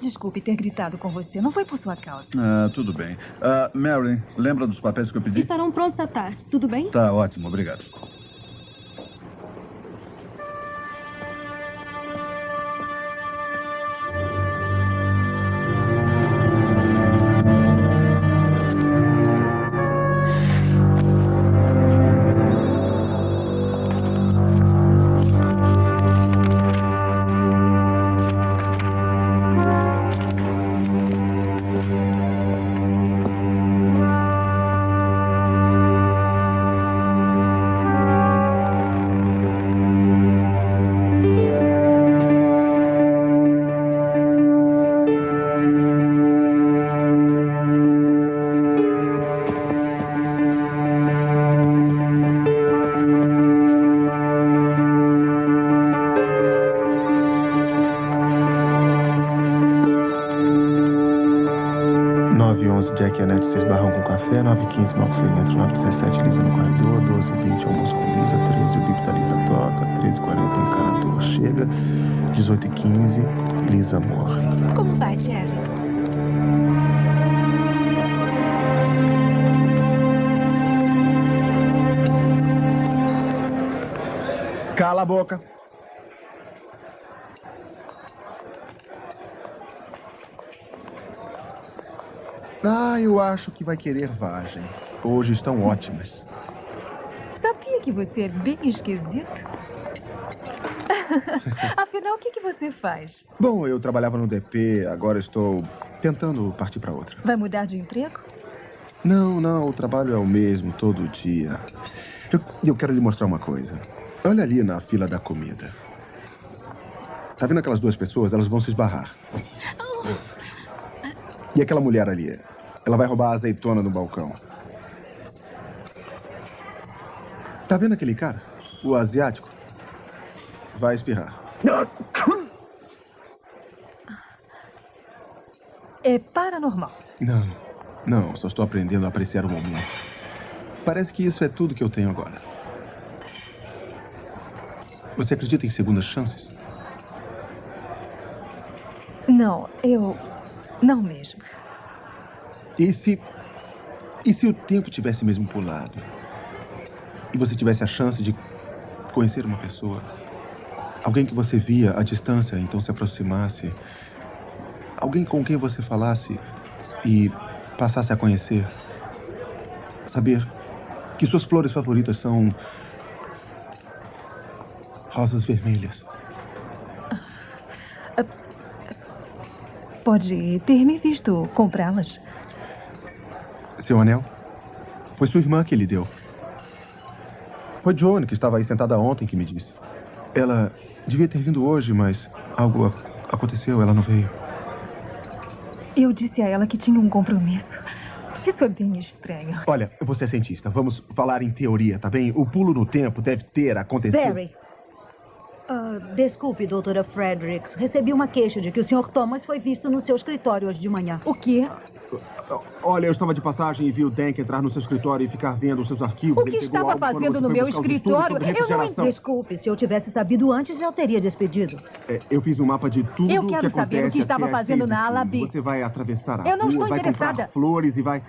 Desculpe ter gritado com você, não foi por sua causa. Ah, tudo bem. Ah, Mary, lembra dos papéis que eu pedi? Estarão prontos à tarde, tudo bem? Tá ótimo, obrigado. Que vai querer vagem. Hoje estão ótimas. Sabia que você é bem esquisito? Afinal, o que, que você faz? Bom, eu trabalhava no DP, agora estou tentando partir para outra. Vai mudar de emprego? Não, não, o trabalho é o mesmo todo dia. Eu, eu quero lhe mostrar uma coisa. Olha ali na fila da comida. Tá vendo aquelas duas pessoas? Elas vão se esbarrar. E aquela mulher ali? Ela vai roubar a azeitona no balcão. Tá vendo aquele cara? O asiático? Vai espirrar. É paranormal. Não, não, só estou aprendendo a apreciar o momento. Parece que isso é tudo que eu tenho agora. Você acredita em segundas chances? Não, eu. Não mesmo. E se. E se o tempo tivesse mesmo pulado? E você tivesse a chance de conhecer uma pessoa? Alguém que você via à distância, então se aproximasse? Alguém com quem você falasse e passasse a conhecer? Saber que suas flores favoritas são. rosas vermelhas. Pode ter me visto comprá-las. Seu anel? Foi sua irmã que lhe deu. Foi Johnny, que estava aí sentada ontem, que me disse. Ela devia ter vindo hoje, mas algo aconteceu, ela não veio. Eu disse a ela que tinha um compromisso. Isso é bem estranho. Olha, você é cientista, vamos falar em teoria, tá bem? O pulo no tempo deve ter acontecido. Barry. Ah, desculpe, doutora Fredericks. Recebi uma queixa de que o Sr. Thomas foi visto no seu escritório hoje de manhã. O quê? Olha, eu estava de passagem e vi o Dank entrar no seu escritório e ficar vendo os seus arquivos. O que estava fazendo no meu escritório? Eu não. Desculpe, se eu tivesse sabido antes, já o teria despedido. É, eu fiz um mapa de tudo Eu quero que saber o acontece que estava fazendo na ala. B. Você vai atravessar a Eu não rua, estou vai interessada. comprar flores e vai...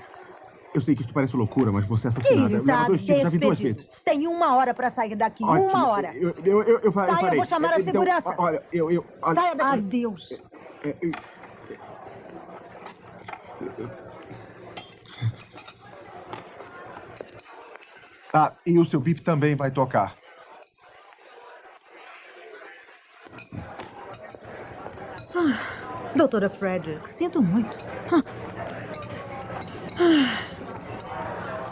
Eu sei que isso parece loucura, mas você é Que assassinada. Eu levo está dois tiros, já vi duas vezes. Tem uma hora para sair daqui. Ótimo. Uma hora. Eu, eu, eu, eu, eu Sai, eu vou chamar a Então, segurança. Olha, eu... eu olha, Saia daqui. Adeus. é, eu- Ah, e o seu bip também vai tocar. Ah, doutora Frederick, sinto muito. Ah.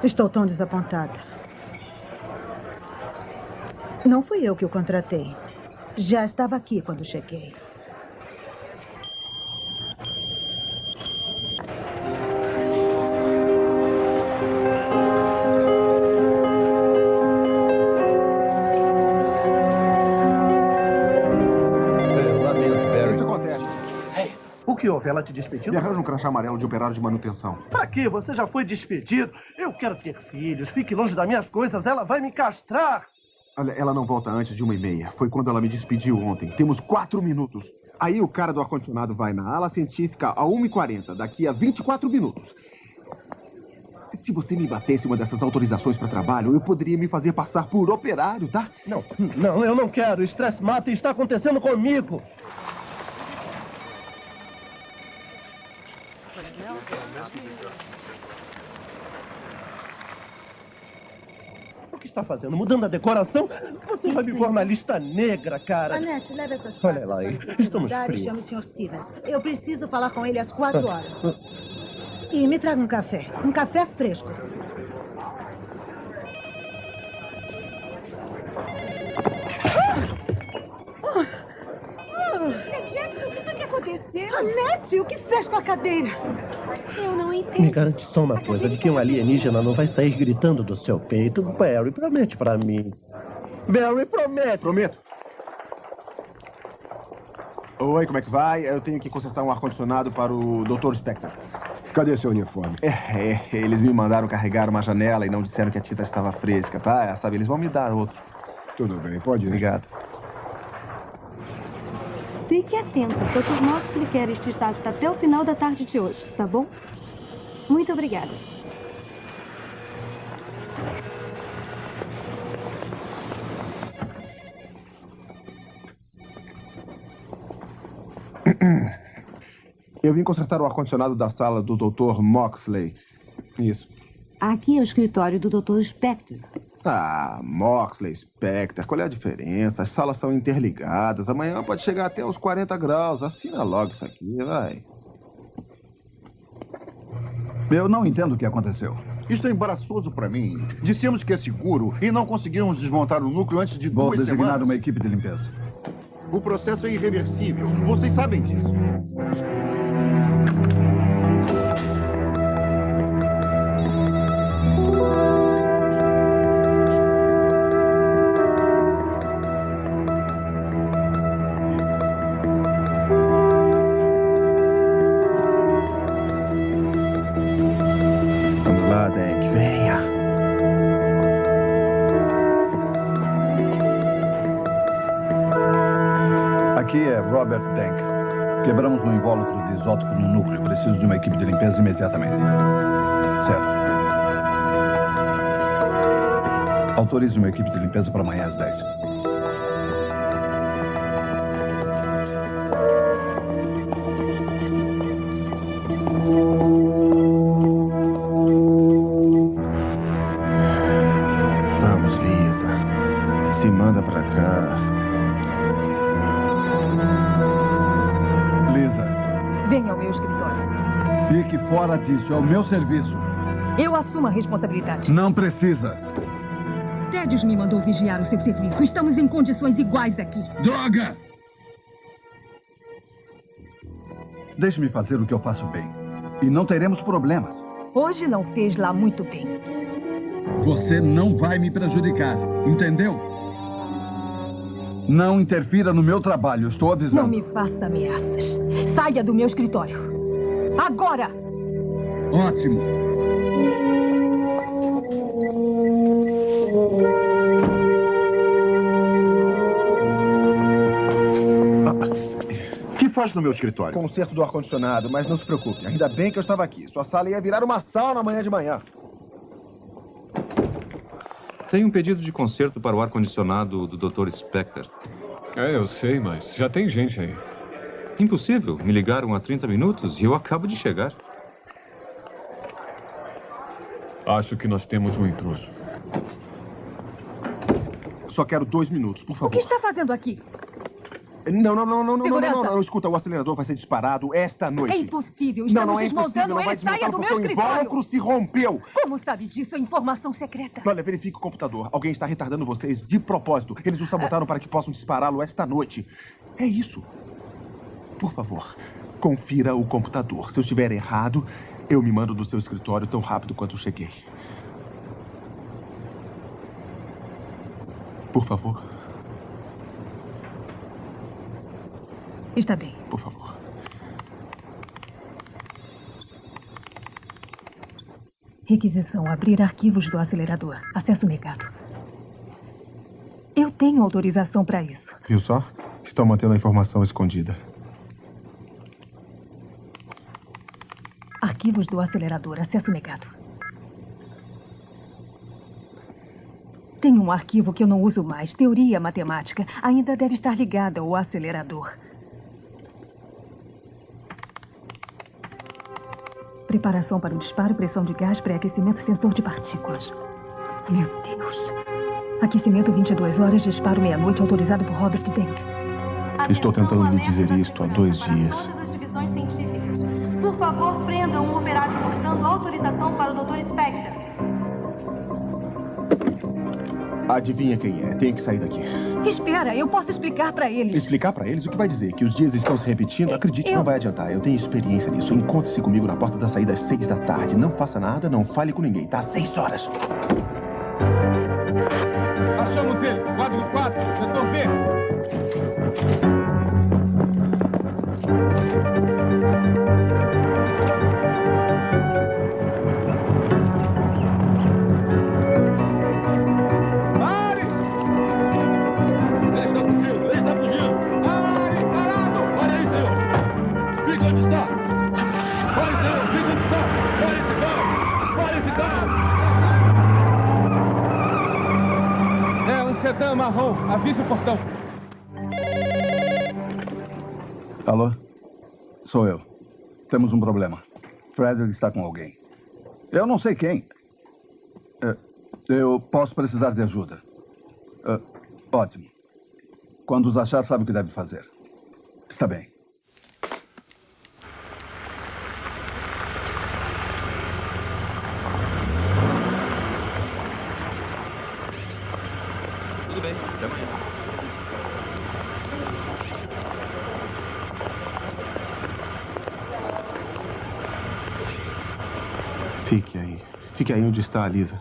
Estou tão desapontada. Não fui eu que o contratei. Já estava aqui quando cheguei. Que houve? Ela te despediu? Me arranja um crachá amarelo de operário de manutenção. Pra quê? Você já foi despedido. Eu quero ter filhos. Fique longe das minhas coisas. Ela vai me castrar. Olha, ela não volta antes de uma e meia. Foi quando ela me despediu ontem. Temos quatro minutos. Aí o cara do ar-condicionado vai na ala científica a 1h40, daqui a 24 minutos. Se você me batesse uma dessas autorizações para trabalho, eu poderia me fazer passar por operário, tá? Não, não, eu não quero. Estresse mata e está acontecendo comigo. O que está fazendo? Mudando a decoração? Você vai me pôr na lista negra, cara. Anete, leve essas Olha lá, aí. estamos frios. chame o Sr. Stevens. Eu preciso falar com ele às quatro horas. E me traga um café. Um café fresco. Jackson, o que foi que aconteceu? Anete, o que fez com a cadeira? Eu não entendo. Me garante só uma coisa, de que um alienígena não vai sair gritando do seu peito. Barry, promete pra mim. Barry, promete. Prometo. Oi, como é que vai? Eu tenho que consertar um ar-condicionado para o Dr. Spector. Cadê seu uniforme? É, é, eles me mandaram carregar uma janela e não disseram que a tinta estava fresca, tá? Sabe, eles vão me dar outro. Tudo bem, pode ir. Obrigado. Fique atento. Dr. Moxley quer este estado até o final da tarde de hoje, tá bom? Muito obrigada. Eu vim consertar o ar-condicionado da sala do Dr. Moxley. Isso. Aqui é o escritório do Dr. Spector. Ah, Moxley, Spectre, qual é a diferença? As salas são interligadas. Amanhã pode chegar até os 40 graus. Assina logo isso aqui, vai. Eu não entendo o que aconteceu. Isto é embaraçoso para mim. Dissemos que é seguro e não conseguimos desmontar o núcleo antes de Vou duas designar semanas. uma equipe de limpeza. O processo é irreversível. Vocês sabem disso. Isótopo no núcleo. Preciso de uma equipe de limpeza imediatamente. Certo. Autorize uma equipe de limpeza para amanhã às 10. Fora disso. É o meu serviço. Eu assumo a responsabilidade. Não precisa. Tedros me mandou vigiar o seu serviço. Estamos em condições iguais aqui. Droga! Deixe-me fazer o que eu faço bem. E não teremos problemas. Hoje não fez lá muito bem. Você não vai me prejudicar, entendeu? Não interfira no meu trabalho, estou avisando. Não me faça ameaças. Saia do meu escritório. Agora! Ótimo. O que faz no meu escritório? Conserto do ar-condicionado, mas não se preocupe. Ainda bem que eu estava aqui. Sua sala ia virar uma sauna amanhã de manhã. Tem um pedido de conserto para o ar-condicionado do Dr. Spector. É, eu sei, mas já tem gente aí. Impossível. Me ligaram há 30 minutos e eu acabo de chegar. Acho que nós temos um intruso. Só quero dois minutos, por O favor. que está fazendo aqui? Não, não, não, não, não, não, não, não, não. Escuta, o acelerador vai ser disparado esta noite. É impossível. Não, Estamos não é impossível, desmontando não vai. Saia do meu o escritório. invólucro se rompeu. Como sabe disso? É informação secreta. Olha, verifique o computador. Alguém está retardando vocês de propósito. Eles o sabotaram para que possam dispará-lo esta noite. É isso. Por favor, confira o computador. Se eu estiver errado, eu me mando do seu escritório tão rápido quanto eu cheguei. Por favor, Está bem. por favor. Requisição: abrir arquivos do acelerador. Acesso negado. Tenho autorização para isso. Viu só? Estão mantendo a informação escondida. Arquivos do acelerador, acesso negado. Tem um arquivo que eu não uso mais, teoria matemática. Ainda deve estar ligada ao acelerador. Preparação para o disparo, pressão de gás, pré-aquecimento, sensor de partículas. Meu Deus. Aquecimento 22 horas, disparo meia-noite, autorizado por Robert Denk. Estou tentando lhe dizer isto há dois dias. Favor, prendam um operário portando autorização para o Dr. Spectre. Adivinha quem é? Tem que sair daqui. Espera, eu posso explicar para eles. Explicar pra eles o que vai dizer? Que os dias estão se repetindo? Acredite, Eu- não vai adiantar. Eu tenho experiência nisso. Encontre-se comigo na porta da saída às seis da tarde. Não faça nada, não fale com ninguém, tá? Seis horas. Achamos ele. Quadro 4, setor B. sedã marrom. Avisa o portão. Alô? Sou eu. Temos um problema. Frederick está com alguém. Eu não sei quem. É, eu posso precisar de ajuda. É, ótimo. Quando os achar, sabe o que deve fazer. Está bem. Amanhã. Fique aí. Fique aí onde está a Lisa.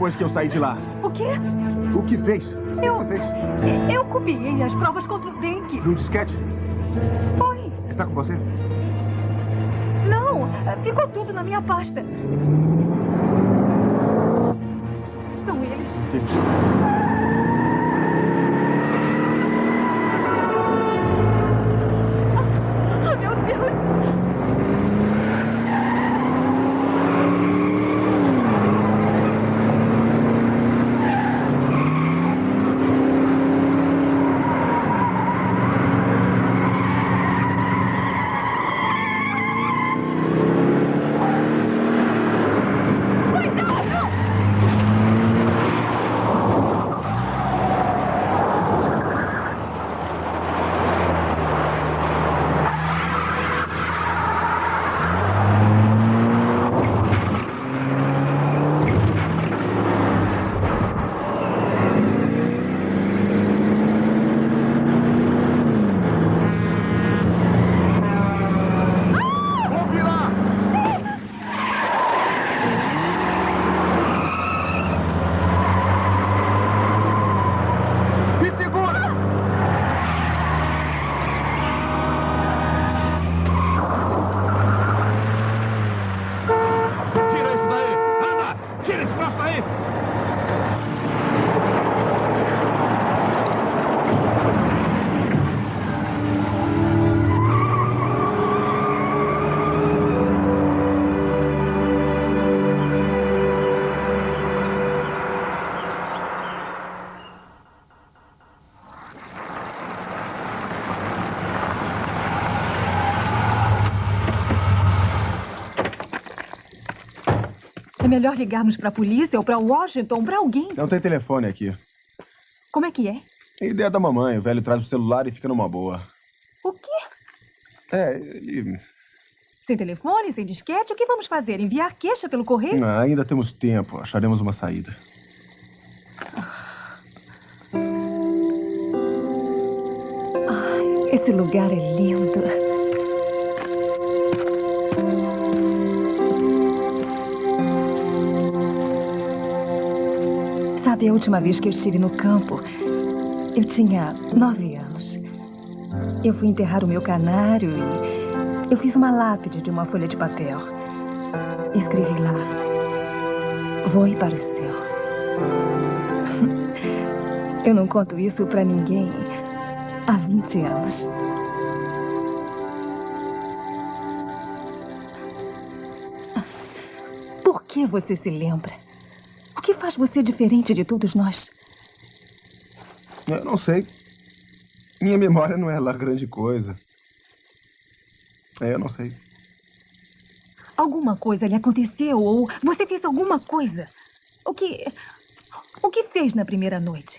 Depois que eu saí de lá? O quê? O que fez? Eu, O que fez? eu copiei as provas contra o Denk. Num disquete? Foi. Está com você? Não, ficou tudo na minha pasta. Melhor ligarmos para a polícia ou para Washington, para alguém. Não tem telefone aqui. Como é que é? É ideia da mamãe. O velho traz o celular e fica numa boa. O quê? É, ele... Sem telefone, sem disquete, o que vamos fazer? Enviar queixa pelo correio? Ah, ainda temos tempo. Acharemos uma saída. Ai, esse lugar é lindo. Sabe, a última vez que eu estive no campo, eu tinha nove anos. Eu fui enterrar o meu canário e eu fiz uma lápide de uma folha de papel. Escrevi lá: Voe para o céu. Eu não conto isso para ninguém há 20 anos. Por que você se lembra? O que faz você diferente de todos nós? Eu não sei. Minha memória não é lá grande coisa. É, eu não sei. Alguma coisa lhe aconteceu ou você fez alguma coisa? O que. O que fez na primeira noite?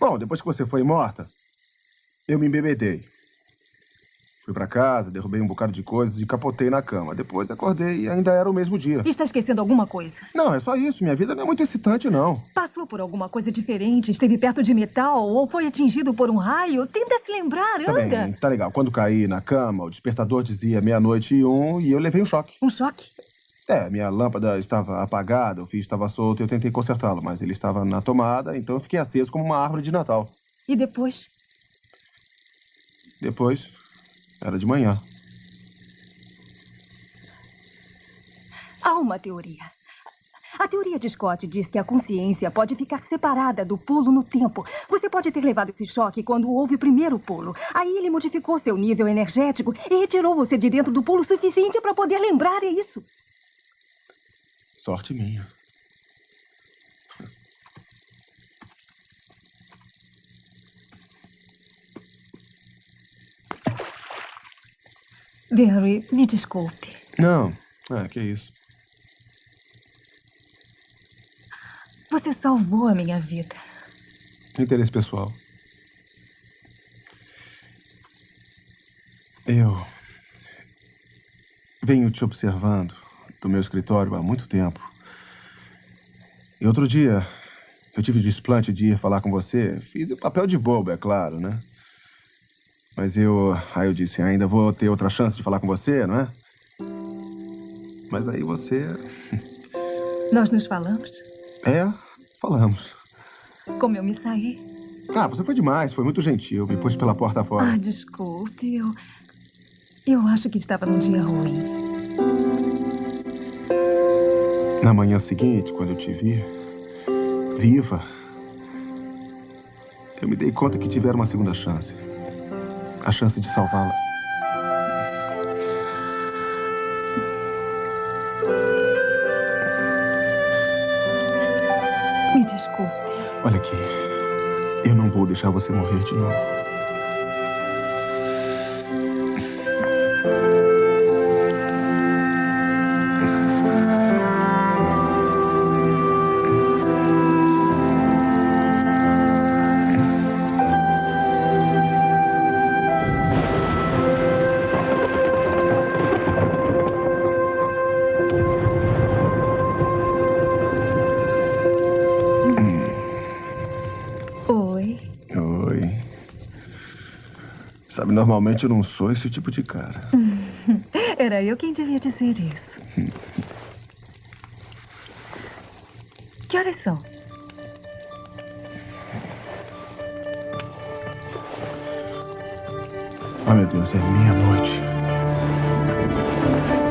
Bom, depois que você foi morta, eu me embebedei. Fui para casa, derrubei um bocado de coisas e capotei na cama. Depois acordei e ainda era o mesmo dia. Está esquecendo alguma coisa? Não, é só isso. Minha vida não é muito excitante, não. Passou por alguma coisa diferente? Esteve perto de metal ou foi atingido por um raio? Tenta se lembrar, Tá anda. bem, tá legal. Quando caí na cama, o despertador dizia meia-noite e um e eu levei um choque. Um choque? É, minha lâmpada estava apagada, o fio estava solto e eu tentei consertá-lo, mas ele estava na tomada, então eu fiquei aceso como uma árvore de Natal. E depois? Depois, era de manhã. Há uma teoria. A teoria de Scott diz que a consciência pode ficar separada do pulo no tempo. Você pode ter levado esse choque quando houve o primeiro pulo. Aí ele modificou seu nível energético e retirou você de dentro do pulo suficiente para poder lembrar é isso. Sorte minha. Barry, me desculpe. Não, é, que isso. Você salvou a minha vida. Interesse pessoal. Eu venho te observando do meu escritório há muito tempo. E outro dia, eu tive o desplante de ir falar com você. Fiz o papel de bobo, é claro, né? Mas eu. Aí eu disse, ainda vou ter outra chance de falar com você, não é? Mas aí você. Nós nos falamos? É, falamos. Como eu me saí? Ah, você foi demais, foi muito gentil. Me pôs pela porta fora. Ah, desculpe, eu. Eu acho que estava num dia ruim. Na manhã seguinte, quando eu te vi, viva, eu me dei conta que tiveram uma segunda chance. A chance de salvá-la. Me desculpe. Olha aqui, eu não vou deixar você morrer de novo. Normalmente eu não sou esse tipo de cara. Era eu quem devia dizer isso. Que horas são? Ah, meu Deus, é meia-noite.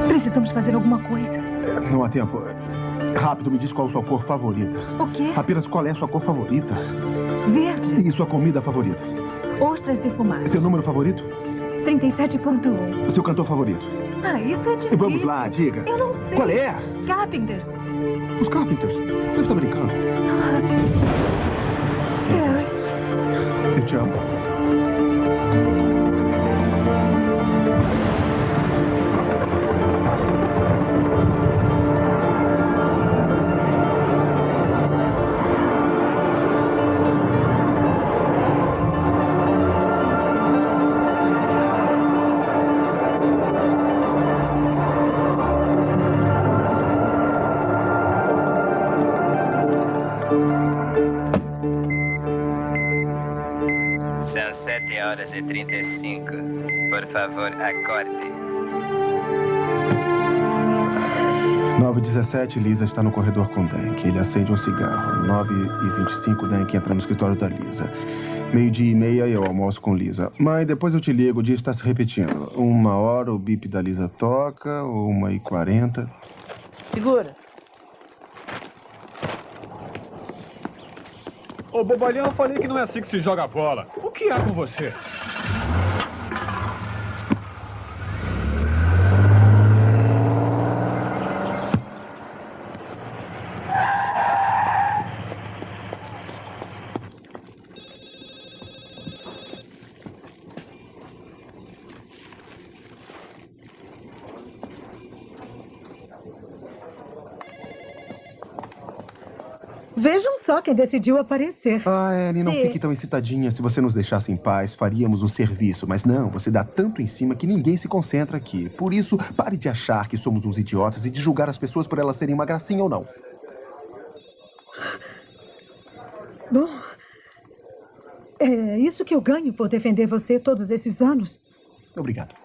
Precisamos fazer alguma coisa. É, Não há tempo. Rápido, me diz qual a sua cor favorita. O quê? Apenas qual é a sua cor favorita? Verde. E sua comida favorita? Defumadas. Seu número favorito? 37.1. Seu cantor favorito? Ah, isso é difícil. Vamos lá, diga. Eu não sei. Qual é? Carpenters. Os Carpenters. Você está brincando? Barry. Eu te amo. 9h17, Lisa está no corredor com Dank. Ele acende um cigarro. 9h25, Dank entra no escritório da Lisa. Meio-dia e meia eu almoço com Lisa. Mãe, depois eu te ligo, o dia está se repetindo. Uma hora o bip da Lisa toca, uma e quarenta. Segura. Ô, bobalhão, eu falei que não é assim que se joga bola. O que há com você? Vejam só quem decidiu aparecer. Ah, Annie, não Sim. fique tão excitadinha. Se você nos deixasse em paz, faríamos o serviço. Mas não, você dá tanto em cima que ninguém se concentra aqui. Por isso, pare de achar que somos uns idiotas e de julgar as pessoas por elas serem uma gracinha ou não. Bom, é isso que eu ganho por defender você todos esses anos. Obrigado.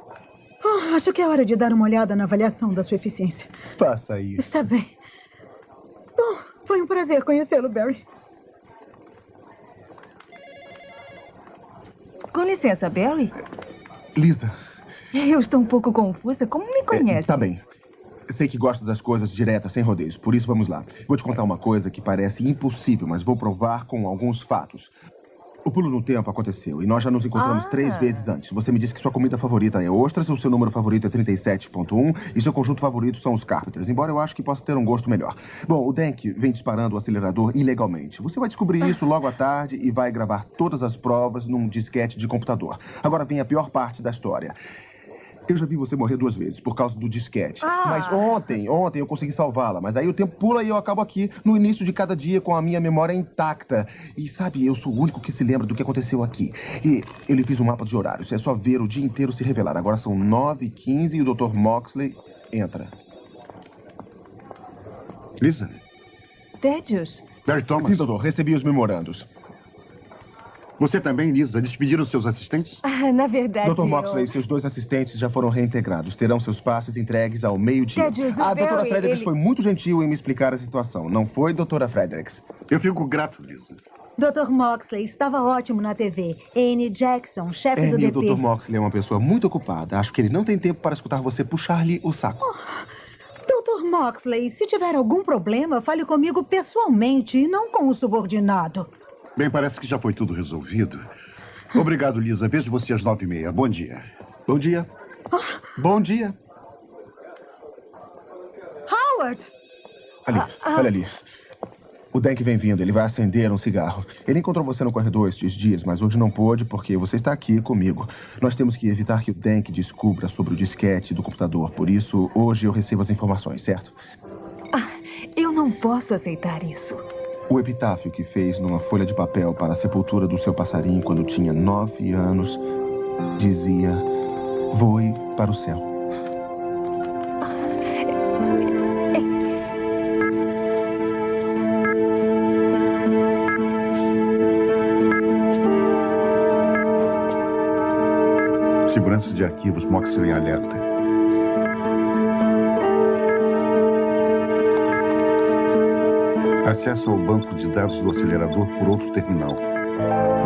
Oh, acho que é hora de dar uma olhada na avaliação da sua eficiência. Faça isso. Está bem. Foi um prazer conhecê-lo, Barry. Com licença, Barry. Lisa, Eu estou um pouco confusa. Como me conhece? tá bem. Sei que gosta das coisas diretas, sem rodeios. Por isso, vamos lá. Vou te contar uma coisa que parece impossível, mas vou provar com alguns fatos. O pulo no tempo aconteceu e nós já nos encontramos Ah. três vezes antes. Você me disse que sua comida favorita é ostras, o seu número favorito é 37.1 e seu conjunto favorito são os Carpenters, embora eu acho que possa ter um gosto melhor. Bom, o Dank vem disparando o acelerador ilegalmente. Você vai descobrir isso logo à tarde e vai gravar todas as provas num disquete de computador. Agora vem a pior parte da história. Eu já vi você morrer duas vezes por causa do disquete. Ah. Mas ontem, ontem eu consegui salvá-la. Mas aí o tempo pula e eu acabo aqui no início de cada dia com a minha memória intacta. E sabe, eu sou o único que se lembra do que aconteceu aqui. E ele fez um mapa de horários. É só ver o dia inteiro se revelar. Agora são 9h15 e o Dr. Moxley entra. Lisa? Tédios? Barry Thomas? Sim, doutor. Recebi os memorandos. Você também, Lisa, despediram seus assistentes? Ah, na verdade, Dr. Moxley, eu... seus dois assistentes já foram reintegrados. Terão seus passes entregues ao meio-dia. O A doutora Barry, Fredericks ele- foi muito gentil em me explicar a situação. Não foi, doutora Fredericks? Eu fico grato, Lisa. Dr. Moxley estava ótimo na TV. Anne Jackson, chefe do Annie, o DP. Dr. Moxley é uma pessoa muito ocupada. Acho que ele não tem tempo para escutar você puxar-lhe o saco. Dr. Moxley, se tiver algum problema, fale comigo pessoalmente e não com o subordinado. Bem, parece que já foi tudo resolvido. Obrigado, Lisa. Vejo você às nove e meia. Bom dia. Bom dia. Bom dia. Howard! Ali, Ah, olha ali. O Dank vem vindo, ele vai acender um cigarro. Ele encontrou você no corredor estes dias, mas hoje não pôde porque você está aqui comigo. Nós temos que evitar que o Dank descubra sobre o disquete do computador. Por isso, hoje eu recebo as informações, certo? Eu não posso aceitar isso. O epitáfio que fez numa folha de papel para a sepultura do seu passarinho quando tinha nove anos dizia: Voe para o céu. Segurança de arquivos, Moxley alerta. Acesso ao banco de dados do acelerador por outro terminal.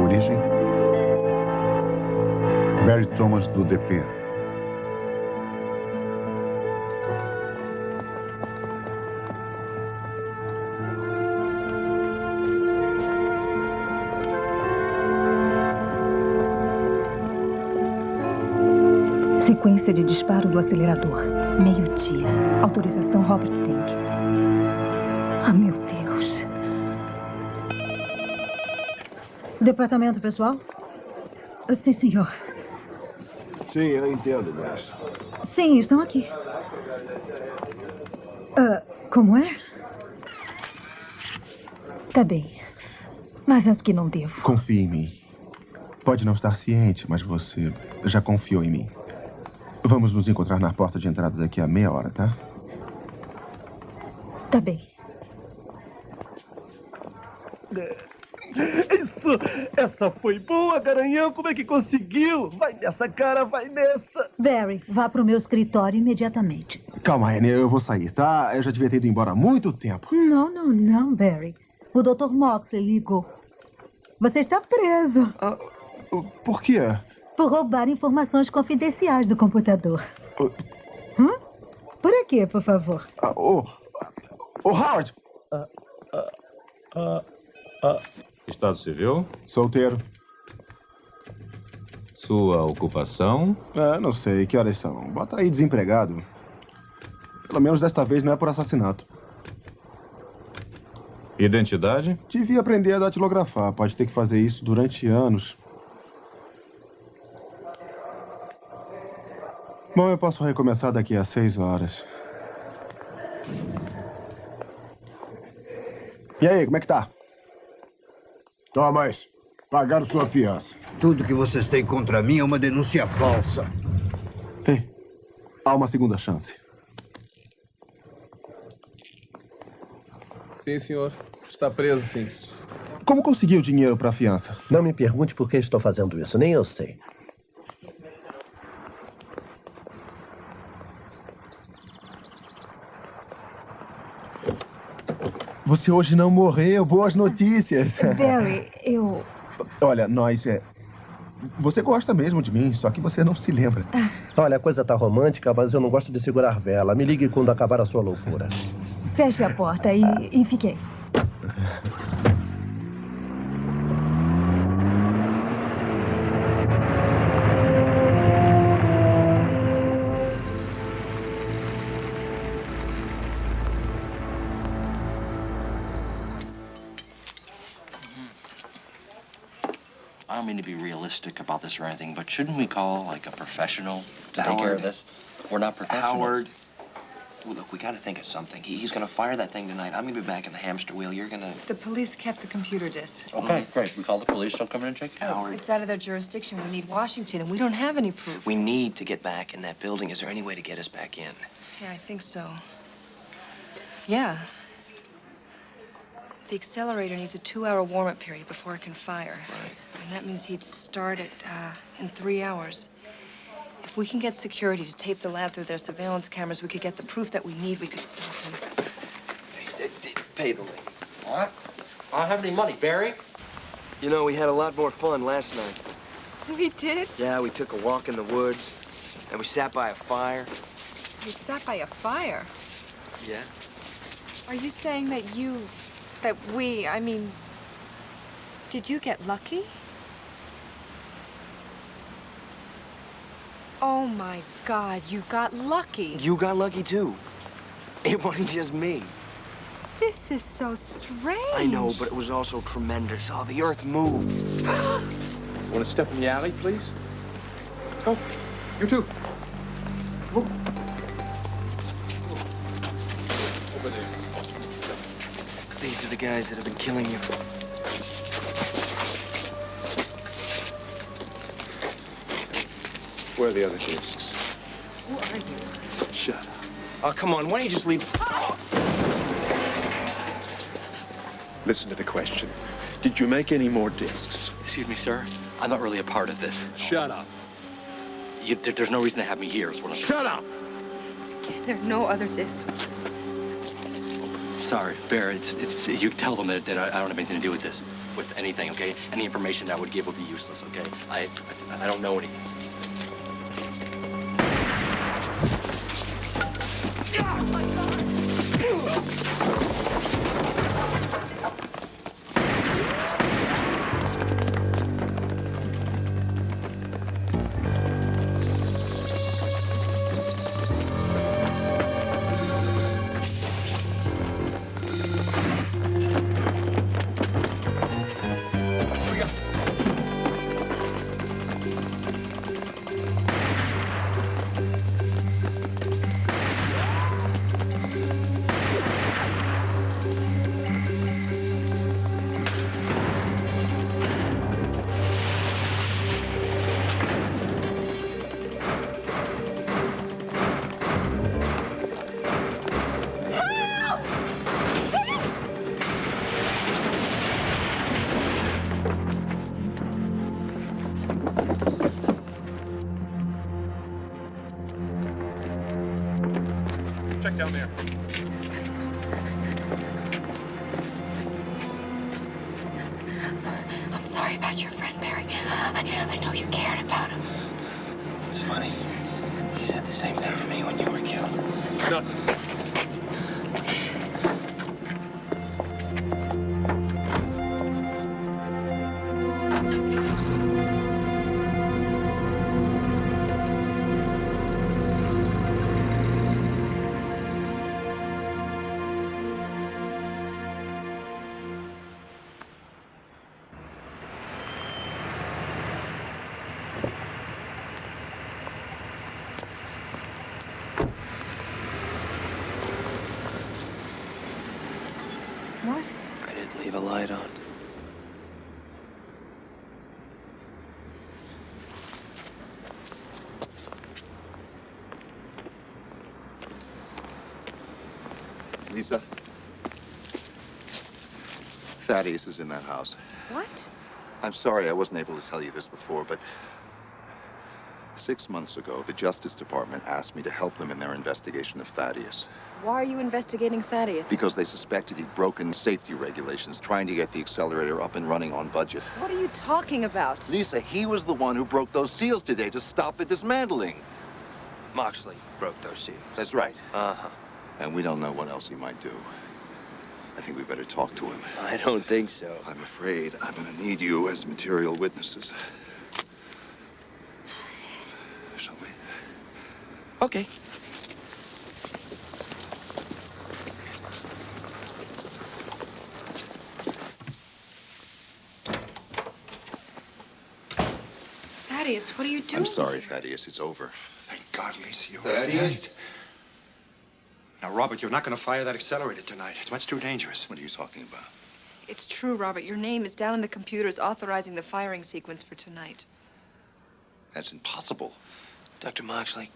Origem? Barry Thomas do DP. Sequência de disparo do acelerador. Meio-dia. Autorização Robert Fink. Departamento pessoal? Sim, senhor. Sim, eu entendo, Grace. Sim, estão aqui. Ah, como é? Tá bem. Mas acho que não devo. Confie em mim. Pode não estar ciente, mas você já confiou em mim. Vamos nos encontrar na porta de entrada daqui a meia hora, tá? Tá bem. Isso! Essa foi boa, Garanhão! Como é que conseguiu? Vai nessa, cara, vai nessa! Barry, vá pro meu escritório imediatamente. Calma, Annie, eu vou sair, tá? Eu já devia ter ido embora há muito tempo. Não, não, não, Barry. O Dr. Moxley ligou. Você está preso. Ah, por quê? Por roubar informações confidenciais do computador. Hum? Por aqui, por favor. Ah, Ô, oh, Howard! Estado civil? Solteiro. Sua ocupação? É, não sei. Que horas são? Bota aí desempregado. Pelo menos desta vez não é por assassinato. Identidade? Devia aprender a datilografar. Pode ter que fazer isso durante anos. Bom, eu posso recomeçar daqui a seis horas. E aí, como é que tá? Thomas, pagaram sua fiança. Tudo que vocês têm contra mim é uma denúncia falsa. Ei, há uma segunda chance. Sim, senhor. Está preso, sim. Como conseguiu dinheiro para a fiança? Não me pergunte por que estou fazendo isso, nem eu sei. Você hoje não morreu. Boas notícias. Barry, eu. Olha, nós é. Você gosta mesmo de mim, só que você não se lembra. Olha, a coisa tá romântica, mas eu não gosto de segurar vela. Me ligue quando acabar a sua loucura. Feche a porta e, e fique to realistic about this or anything, but shouldn't we call like a professional to take care of this? We're not professionals. Howard. Well, look, we got to think of something. He, he's going to fire that thing tonight. I'm going to be back in the hamster wheel. You're going to. The police kept the computer disk. Okay, great. We call the police. They'll come in and check it out. Howard. It's out of their jurisdiction. We need Washington, and we don't have any proof. We need to get back in that building. Is there any way to get us back in? Yeah, I think so. Yeah. The accelerator needs a two-hour warm-up period before it can fire. Right. And that means he'd start it uh, in three hours. If we can get security to tape the lab through their surveillance cameras, we could get the proof that we need. We could stop him. Pay the lady. All right. I don't have any money, Barry. You know, we had a lot more fun last night. We did? Yeah, we took a walk in the woods, and we sat by a fire. We sat by a fire. Yeah. Are you saying that you, that we, I mean, did you get lucky? Oh my God, you got lucky. You got lucky, too. It wasn't just me. This is so strange. I know, but it was also tremendous. Oh, the earth moved. Want to step in the alley, please? Oh, you too. Over These are the guys that have been killing you. Where are the other discs? Who are you? Shut up. Oh, come on. Why don't you just leave? Listen to the question. Did you make any more discs? Excuse me, sir. I'm not really a part of this. Shut up. You, there, there's no reason to have me here. Is what I'm Shut up. There are no other discs sorry, Bear, it's, it's, you tell them that, that I, I don't have anything to do with this, with anything, okay? Any information that I would give would be useless, okay? I, I, I don't know anything. Oh my God. Thaddeus is in that house. What? I'm sorry I wasn't able to tell you this before, but six months ago, the Justice Department asked me to help them in their investigation of Thaddeus Why are you investigating Thaddeus? because they suspected he'd broken safety regulations trying to get the accelerator up and running on budget. What are you talking about? Lisa, he was the one who broke those seals today to stop the dismantling. Moxley broke those seals. That's right. Uh-huh. And we don't know what else he might do. I think we better talk to him. I don't think so. I'm afraid I'm going to need you as material witnesses. Shall we? Okay. Thaddeus, what are you doing? I'm sorry, Thaddeus. It's over. Thank God, Lisa, you're Thaddeus? right. Now, Robert, you're not going to fire that accelerator tonight. It's much too dangerous. What are you talking about? It's true, Robert. Your name is down in the computers authorizing the firing sequence for tonight. That's impossible. Dr. Moxley,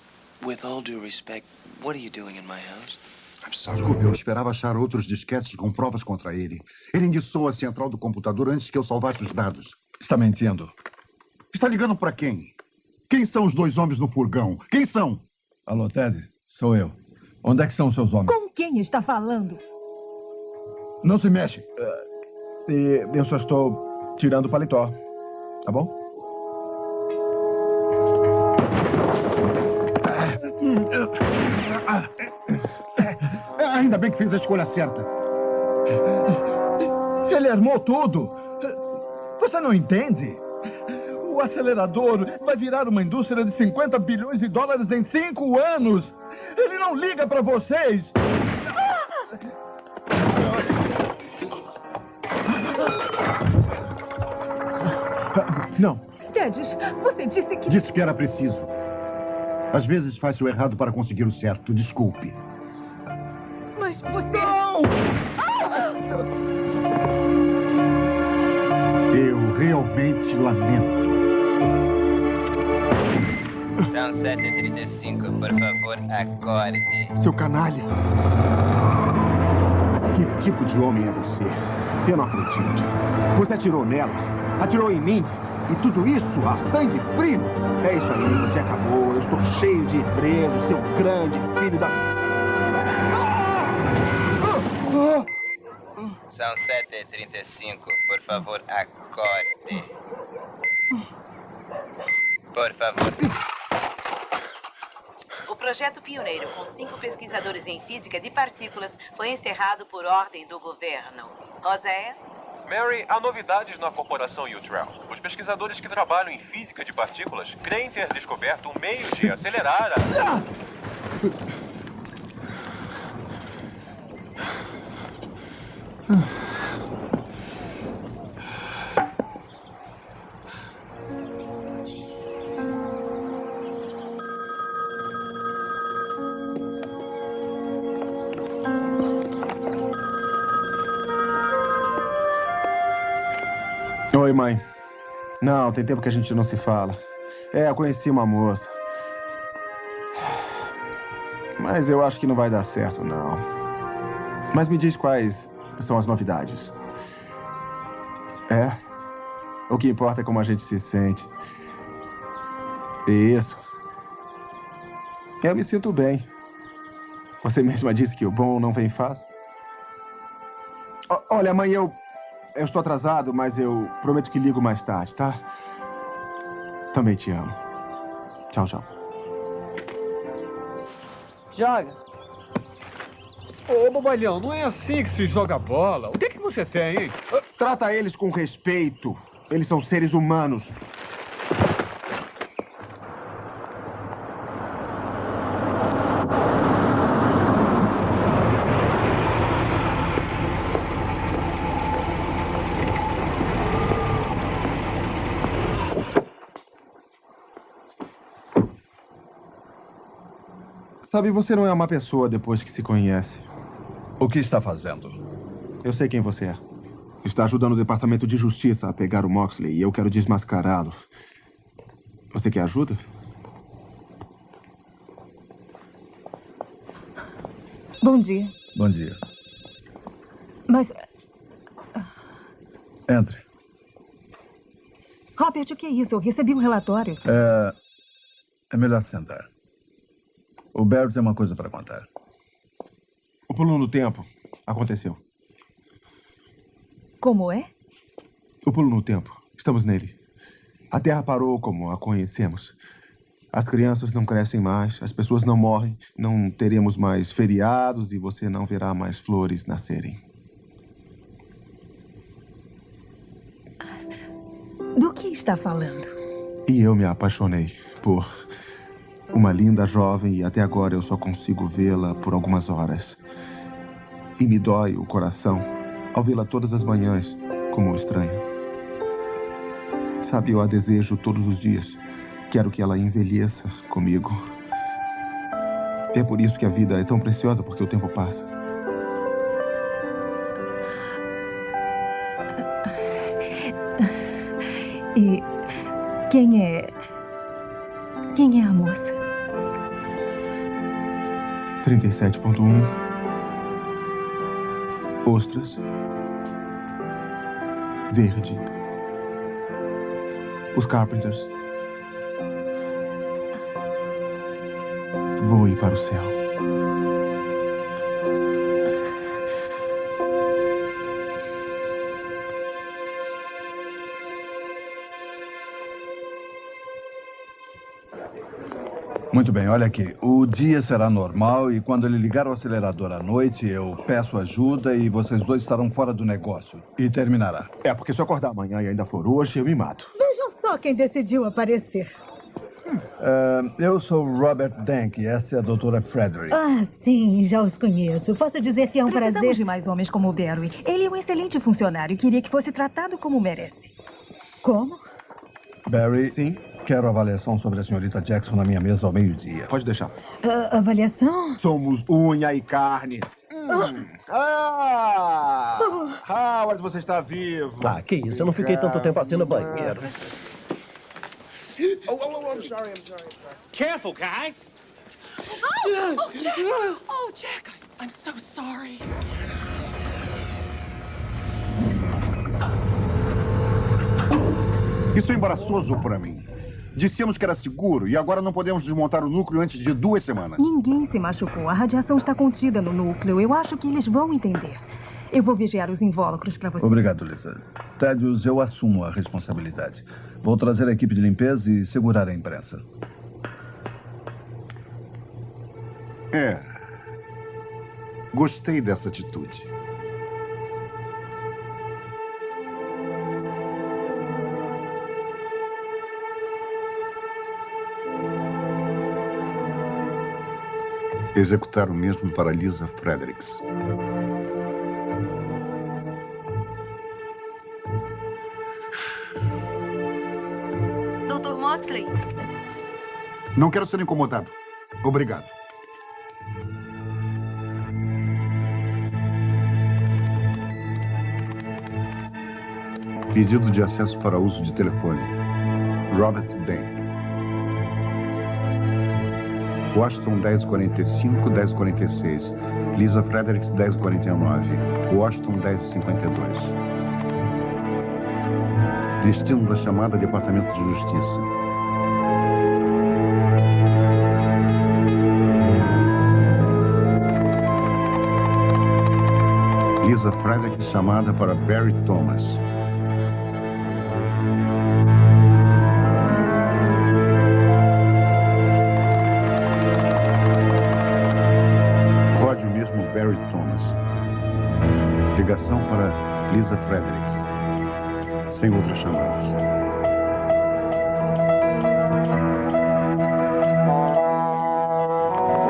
with all due respect, what are you doing in my house? I'm sorry. Desculpe, eu esperava achar outros disquetes com provas contra ele. Ele indiciou a central do computador antes que eu salvasse os dados. Está mentindo. Está ligando para quem? Quem são os dois homens no furgão? Quem são? Alô, Ted? Sou eu. Onde é que são seus homens? Com quem está falando? Não se mexe. E eu só estou tirando o paletó. Tá bom? Ainda bem que fez a escolha certa. Ele armou tudo. Você não entende? O acelerador vai virar uma indústria de 50 bilhões de dólares em cinco anos. Ele não liga para vocês. Não, Ted, você disse que. disse que era preciso. Às vezes faz o errado para conseguir o certo. Desculpe. Mas você. Não! Eu realmente lamento. São 7h35, por favor, acorde. Seu canalha. Que tipo de homem é você? Eu não acredito. Você atirou nela, atirou em mim. E tudo isso a sangue frio? É isso aí, você acabou. Eu estou cheio de emprego, seu grande filho da. São 7h35, por favor, acorde. Por favor. O projeto pioneiro, com cinco pesquisadores em física de partículas, foi encerrado por ordem do governo. Roséia? Mary, há novidades na corporação Utrell. Os pesquisadores que trabalham em física de partículas creem ter descoberto um meio de acelerar a... Oi, mãe. Não, tem tempo que a gente não se fala. É, eu conheci uma moça. Mas eu acho que não vai dar certo, não. Mas me diz quais são as novidades. É? O que importa é como a gente se sente. Isso. Eu me sinto bem. Você mesma disse que o bom não vem fácil. O- olha, mãe, eu. Eu estou atrasado, mas eu prometo que ligo mais tarde, tá? Também te amo. Tchau, tchau. Joga. Ô, bobalhão, não é assim que se joga bola. O que, que você tem, hein? Trata eles com respeito. Eles são seres humanos. Sabe, você não é uma pessoa depois que se conhece. O que está fazendo? Eu sei quem você é. Está ajudando o Departamento de Justiça a pegar o Moxley e eu quero desmascará-lo. Você quer ajuda? Bom dia. Bom dia. Mas, Entre. Robert, o que é isso? Eu recebi um relatório. É, é melhor sentar. O Barry tem uma coisa para contar. O pulo no tempo aconteceu. Como é? O pulo no tempo. Estamos nele. A Terra parou como a conhecemos. As crianças não crescem mais, as pessoas não morrem, não teremos mais feriados e você não verá mais flores nascerem. Do que está falando? E eu me apaixonei por uma linda jovem e até agora eu só consigo vê-la por algumas horas. E me dói o coração ao vê-la todas as manhãs como um estranho. Sabe, eu a desejo todos os dias. Quero que ela envelheça comigo. É por isso que a vida é tão preciosa, porque o tempo passa. E quem é. Quem é a moça? 37.1 Ostras. Verde. Os Carpenters. Voe para o céu bem, olha aqui. O dia será normal e quando ele ligar o acelerador à noite, eu peço ajuda e vocês dois estarão fora do negócio. E terminará. É, porque se eu acordar amanhã e ainda for hoje, eu me mato. Vejam só quem decidiu aparecer. Ah, eu sou Robert Dank e essa é a doutora Frederick. Ah, sim, já os conheço. Posso dizer que é um Precisamos prazer. de mais homens como o Barry. Ele é um excelente funcionário e queria que fosse tratado como merece. Como? Barry, Sim? Quero avaliação sobre a senhorita Jackson na minha mesa ao meio-dia. Pode deixar. Ah, avaliação? Somos unha e carne. Ah. Ah! Howard, você está vivo. Ah, que isso, eu não fiquei tanto tempo assim no banheiro. Oh, oh, oh, I'm sorry, I'm sorry, I'm sorry. Careful, guys. Oh, oh, Jack! Oh, Jack, I'm so sorry. Isso é embaraçoso para mim. Dissemos que era seguro e agora não podemos desmontar o núcleo antes de duas semanas. Ninguém se machucou. A radiação está contida no núcleo. Eu acho que eles vão entender. Eu vou vigiar os invólucros para você. Obrigado, Lisa. Tédios, eu assumo a responsabilidade. Vou trazer a equipe de limpeza e segurar a imprensa. É. Gostei dessa atitude. Executar o mesmo para Lisa Fredericks. Dr. Moxley, Não quero ser incomodado. Obrigado. Pedido de acesso para uso de telefone. Robert Dank. Washington 1045, 1046. Lisa Fredericks 1049. Washington 1052. Destino da chamada Departamento de Justiça. Lisa Frederick chamada para Barry Thomas. Lisa Fredericks. Sem outras chamadas.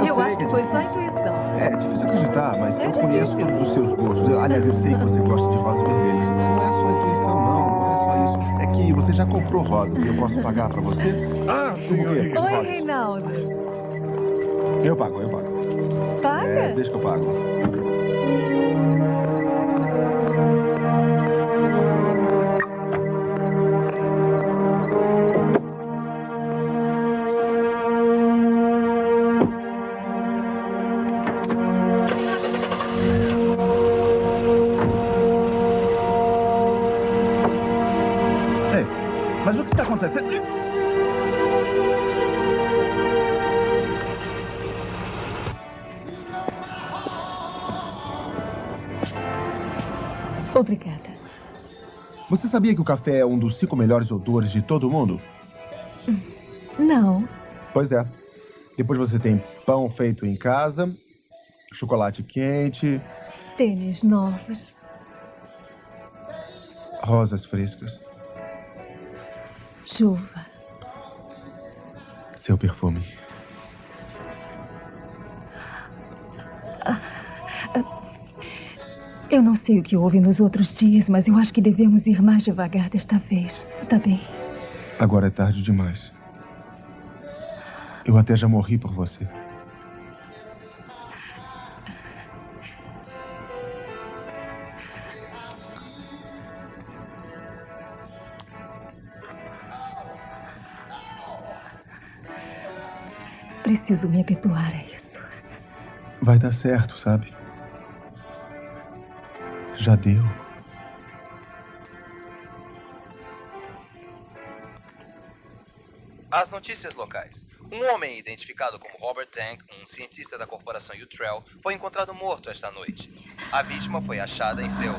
Eu, acho que foi só intuição. É difícil acreditar, mas eu conheço todos os seus gostos. Eu- aliás, eu sei que você gosta de rosas vermelhas. Não é só intuição, não. Não é só isso. É que você já comprou rosas e eu posso pagar pra você? Ah, senhorita. Oi, Reinaldo. Eu pago, eu pago. Paga? É, deixa que eu pago. Sabia que o café é um dos cinco melhores odores de todo o mundo? Não. Pois é. Depois você tem pão feito em casa, chocolate quente, Tênis novos. rosas frescas, Chuva. seu perfume. Sei o que houve nos outros dias, mas eu acho que devemos ir mais devagar desta vez. Está bem? Agora é tarde demais. Eu até já morri por você. Preciso me habituar a isso. Vai dar certo, sabe? Já deu. As notícias locais. Um homem identificado como Robert Tank, um cientista da corporação Utrell, foi encontrado morto esta noite. A vítima foi achada em seu.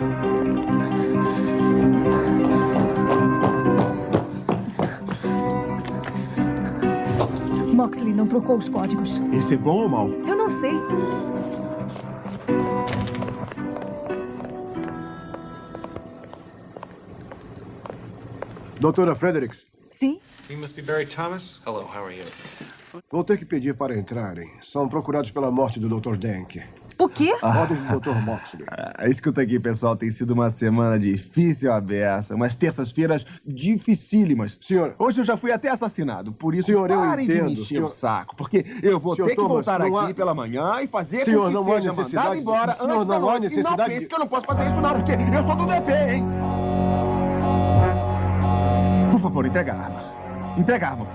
Moxley não trocou os códigos. Esse é bom ou mal? Eu não sei. Doutora Fredericks, Sim? You must be Barry Thomas. Hello, how are you? vou ter que pedir para entrarem. São procurados pela morte do Dr. Dank. O quê? Ordem do Dr. Moxley. Ah, escuta aqui, pessoal, tem sido uma semana difícil a beça, umas terças-feiras dificílimas. Senhor, hoje eu já fui até assassinado, por isso Senhor, eu parem de me entendo, encher senhor. o saco, porque eu vou Senhor ter que Thomas, voltar aqui há- pela manhã e fazer Senhor, com que não seja necessidade- mandado embora senhor, antes da não há noite. E não necessidade pense que eu não posso fazer isso não, porque eu sou do DP, hein? Por favor, entrega a arma. Entrega a arma.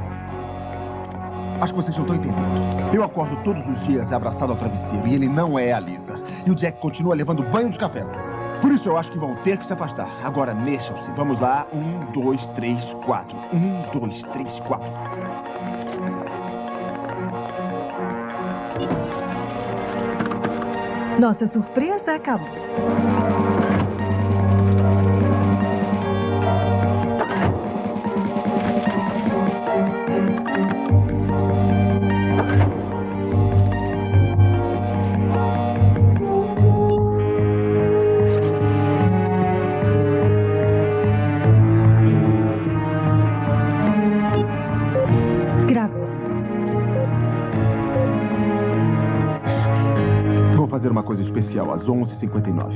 Acho que vocês não estão entendendo. Eu acordo todos os dias abraçado ao travesseiro e ele não é a Lisa. E o Jack continua levando banho de café. Por isso eu acho que vão ter que se afastar. Agora mexam-se. Vamos lá. Um, dois, três, quatro. Um, dois, três, quatro. Nossa surpresa acabou. Especial às 11h59.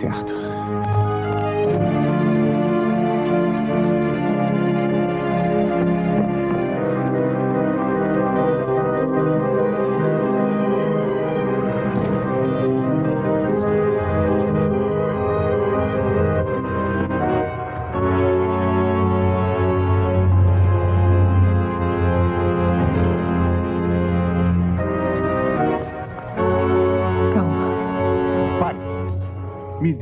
Certo.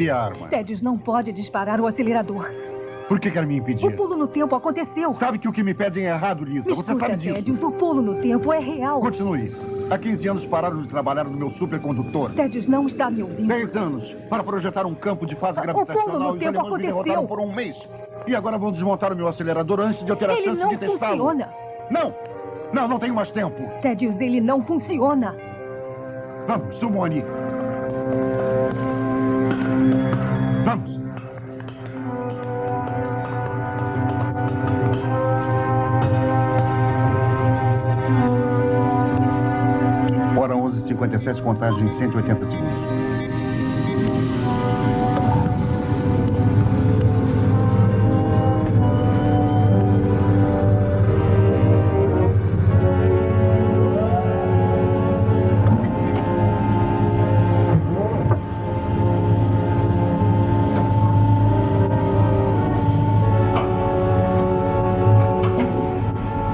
Dê a arma. Tedes não pode disparar o acelerador. Por que quer me O impedir? pulo no tempo aconteceu. Sabe que o que me pedem é errado, Lisa. Você Escuta, sabe disso. Tedious, o pulo no tempo é real. Continue. Há 15 anos pararam de trabalhar no meu supercondutor. Tedious não está me ouvindo. 10 anos para projetar um campo de fase gravitacional pulo no e tempo me aconteceu. por um mês. E agora vão desmontar o meu acelerador antes de eu ter a Ele chance não de testá-lo. funciona. Não! Não, não tenho mais tempo. Tedious, ele não funciona. Vamos, Sumone. 57 contagens em 180 segundos.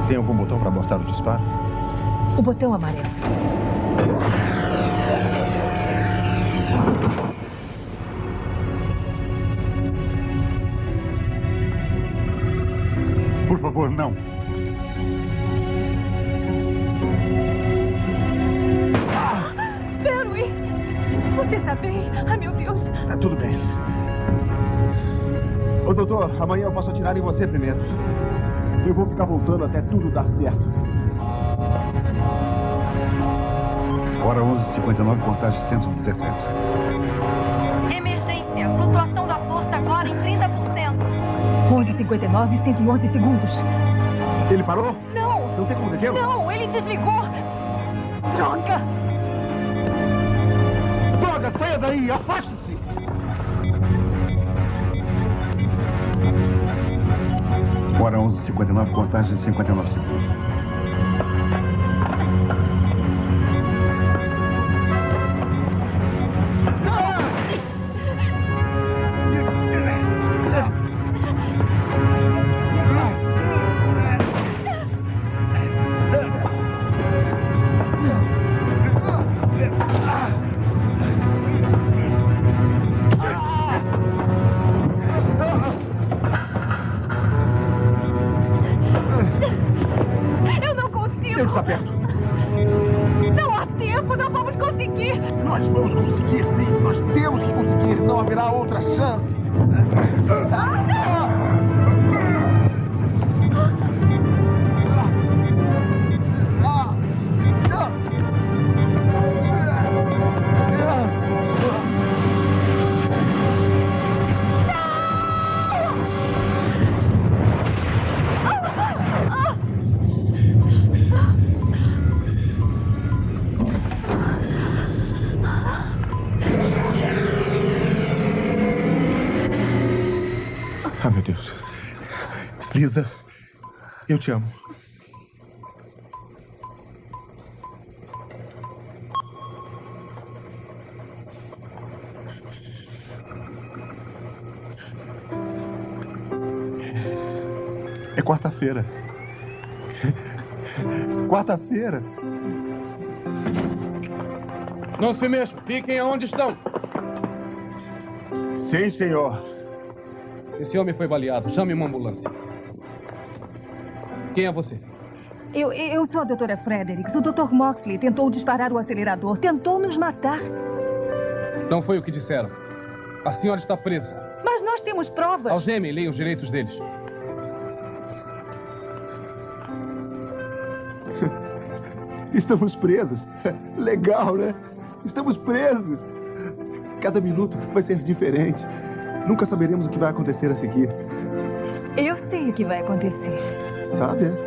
Tem algum botão para abortar o disparo? O botão amarelo. Doutor, amanhã eu posso atirar em você primeiro. Eu vou ficar voltando até tudo dar certo. Hora 11h59, contagem 117. Emergência. Flutuação da força agora em 30%. 11h59 e 111 segundos. Ele parou? Não! Não tem como detê-lo? Não, ele desligou. Droga! Droga, saia daí, afaste-se! Hora 11h59, contagem 59 segundos. Eu te amo. É quarta-feira. Quarta-feira. Não se mexam. Fiquem onde estão. Sim, senhor. Esse homem foi baleado. Chame uma ambulância. Quem é você? Eu, eu sou a doutora Fredericks. O Dr. Moxley tentou disparar o acelerador. Tentou nos matar. Não foi o que disseram. A senhora está presa. Mas nós temos provas. Algemem leiam os direitos deles. Estamos presos. Legal, né? Estamos presos. Cada minuto vai ser diferente. Nunca saberemos o que vai acontecer a seguir. Eu sei o que vai acontecer. Sabe? é?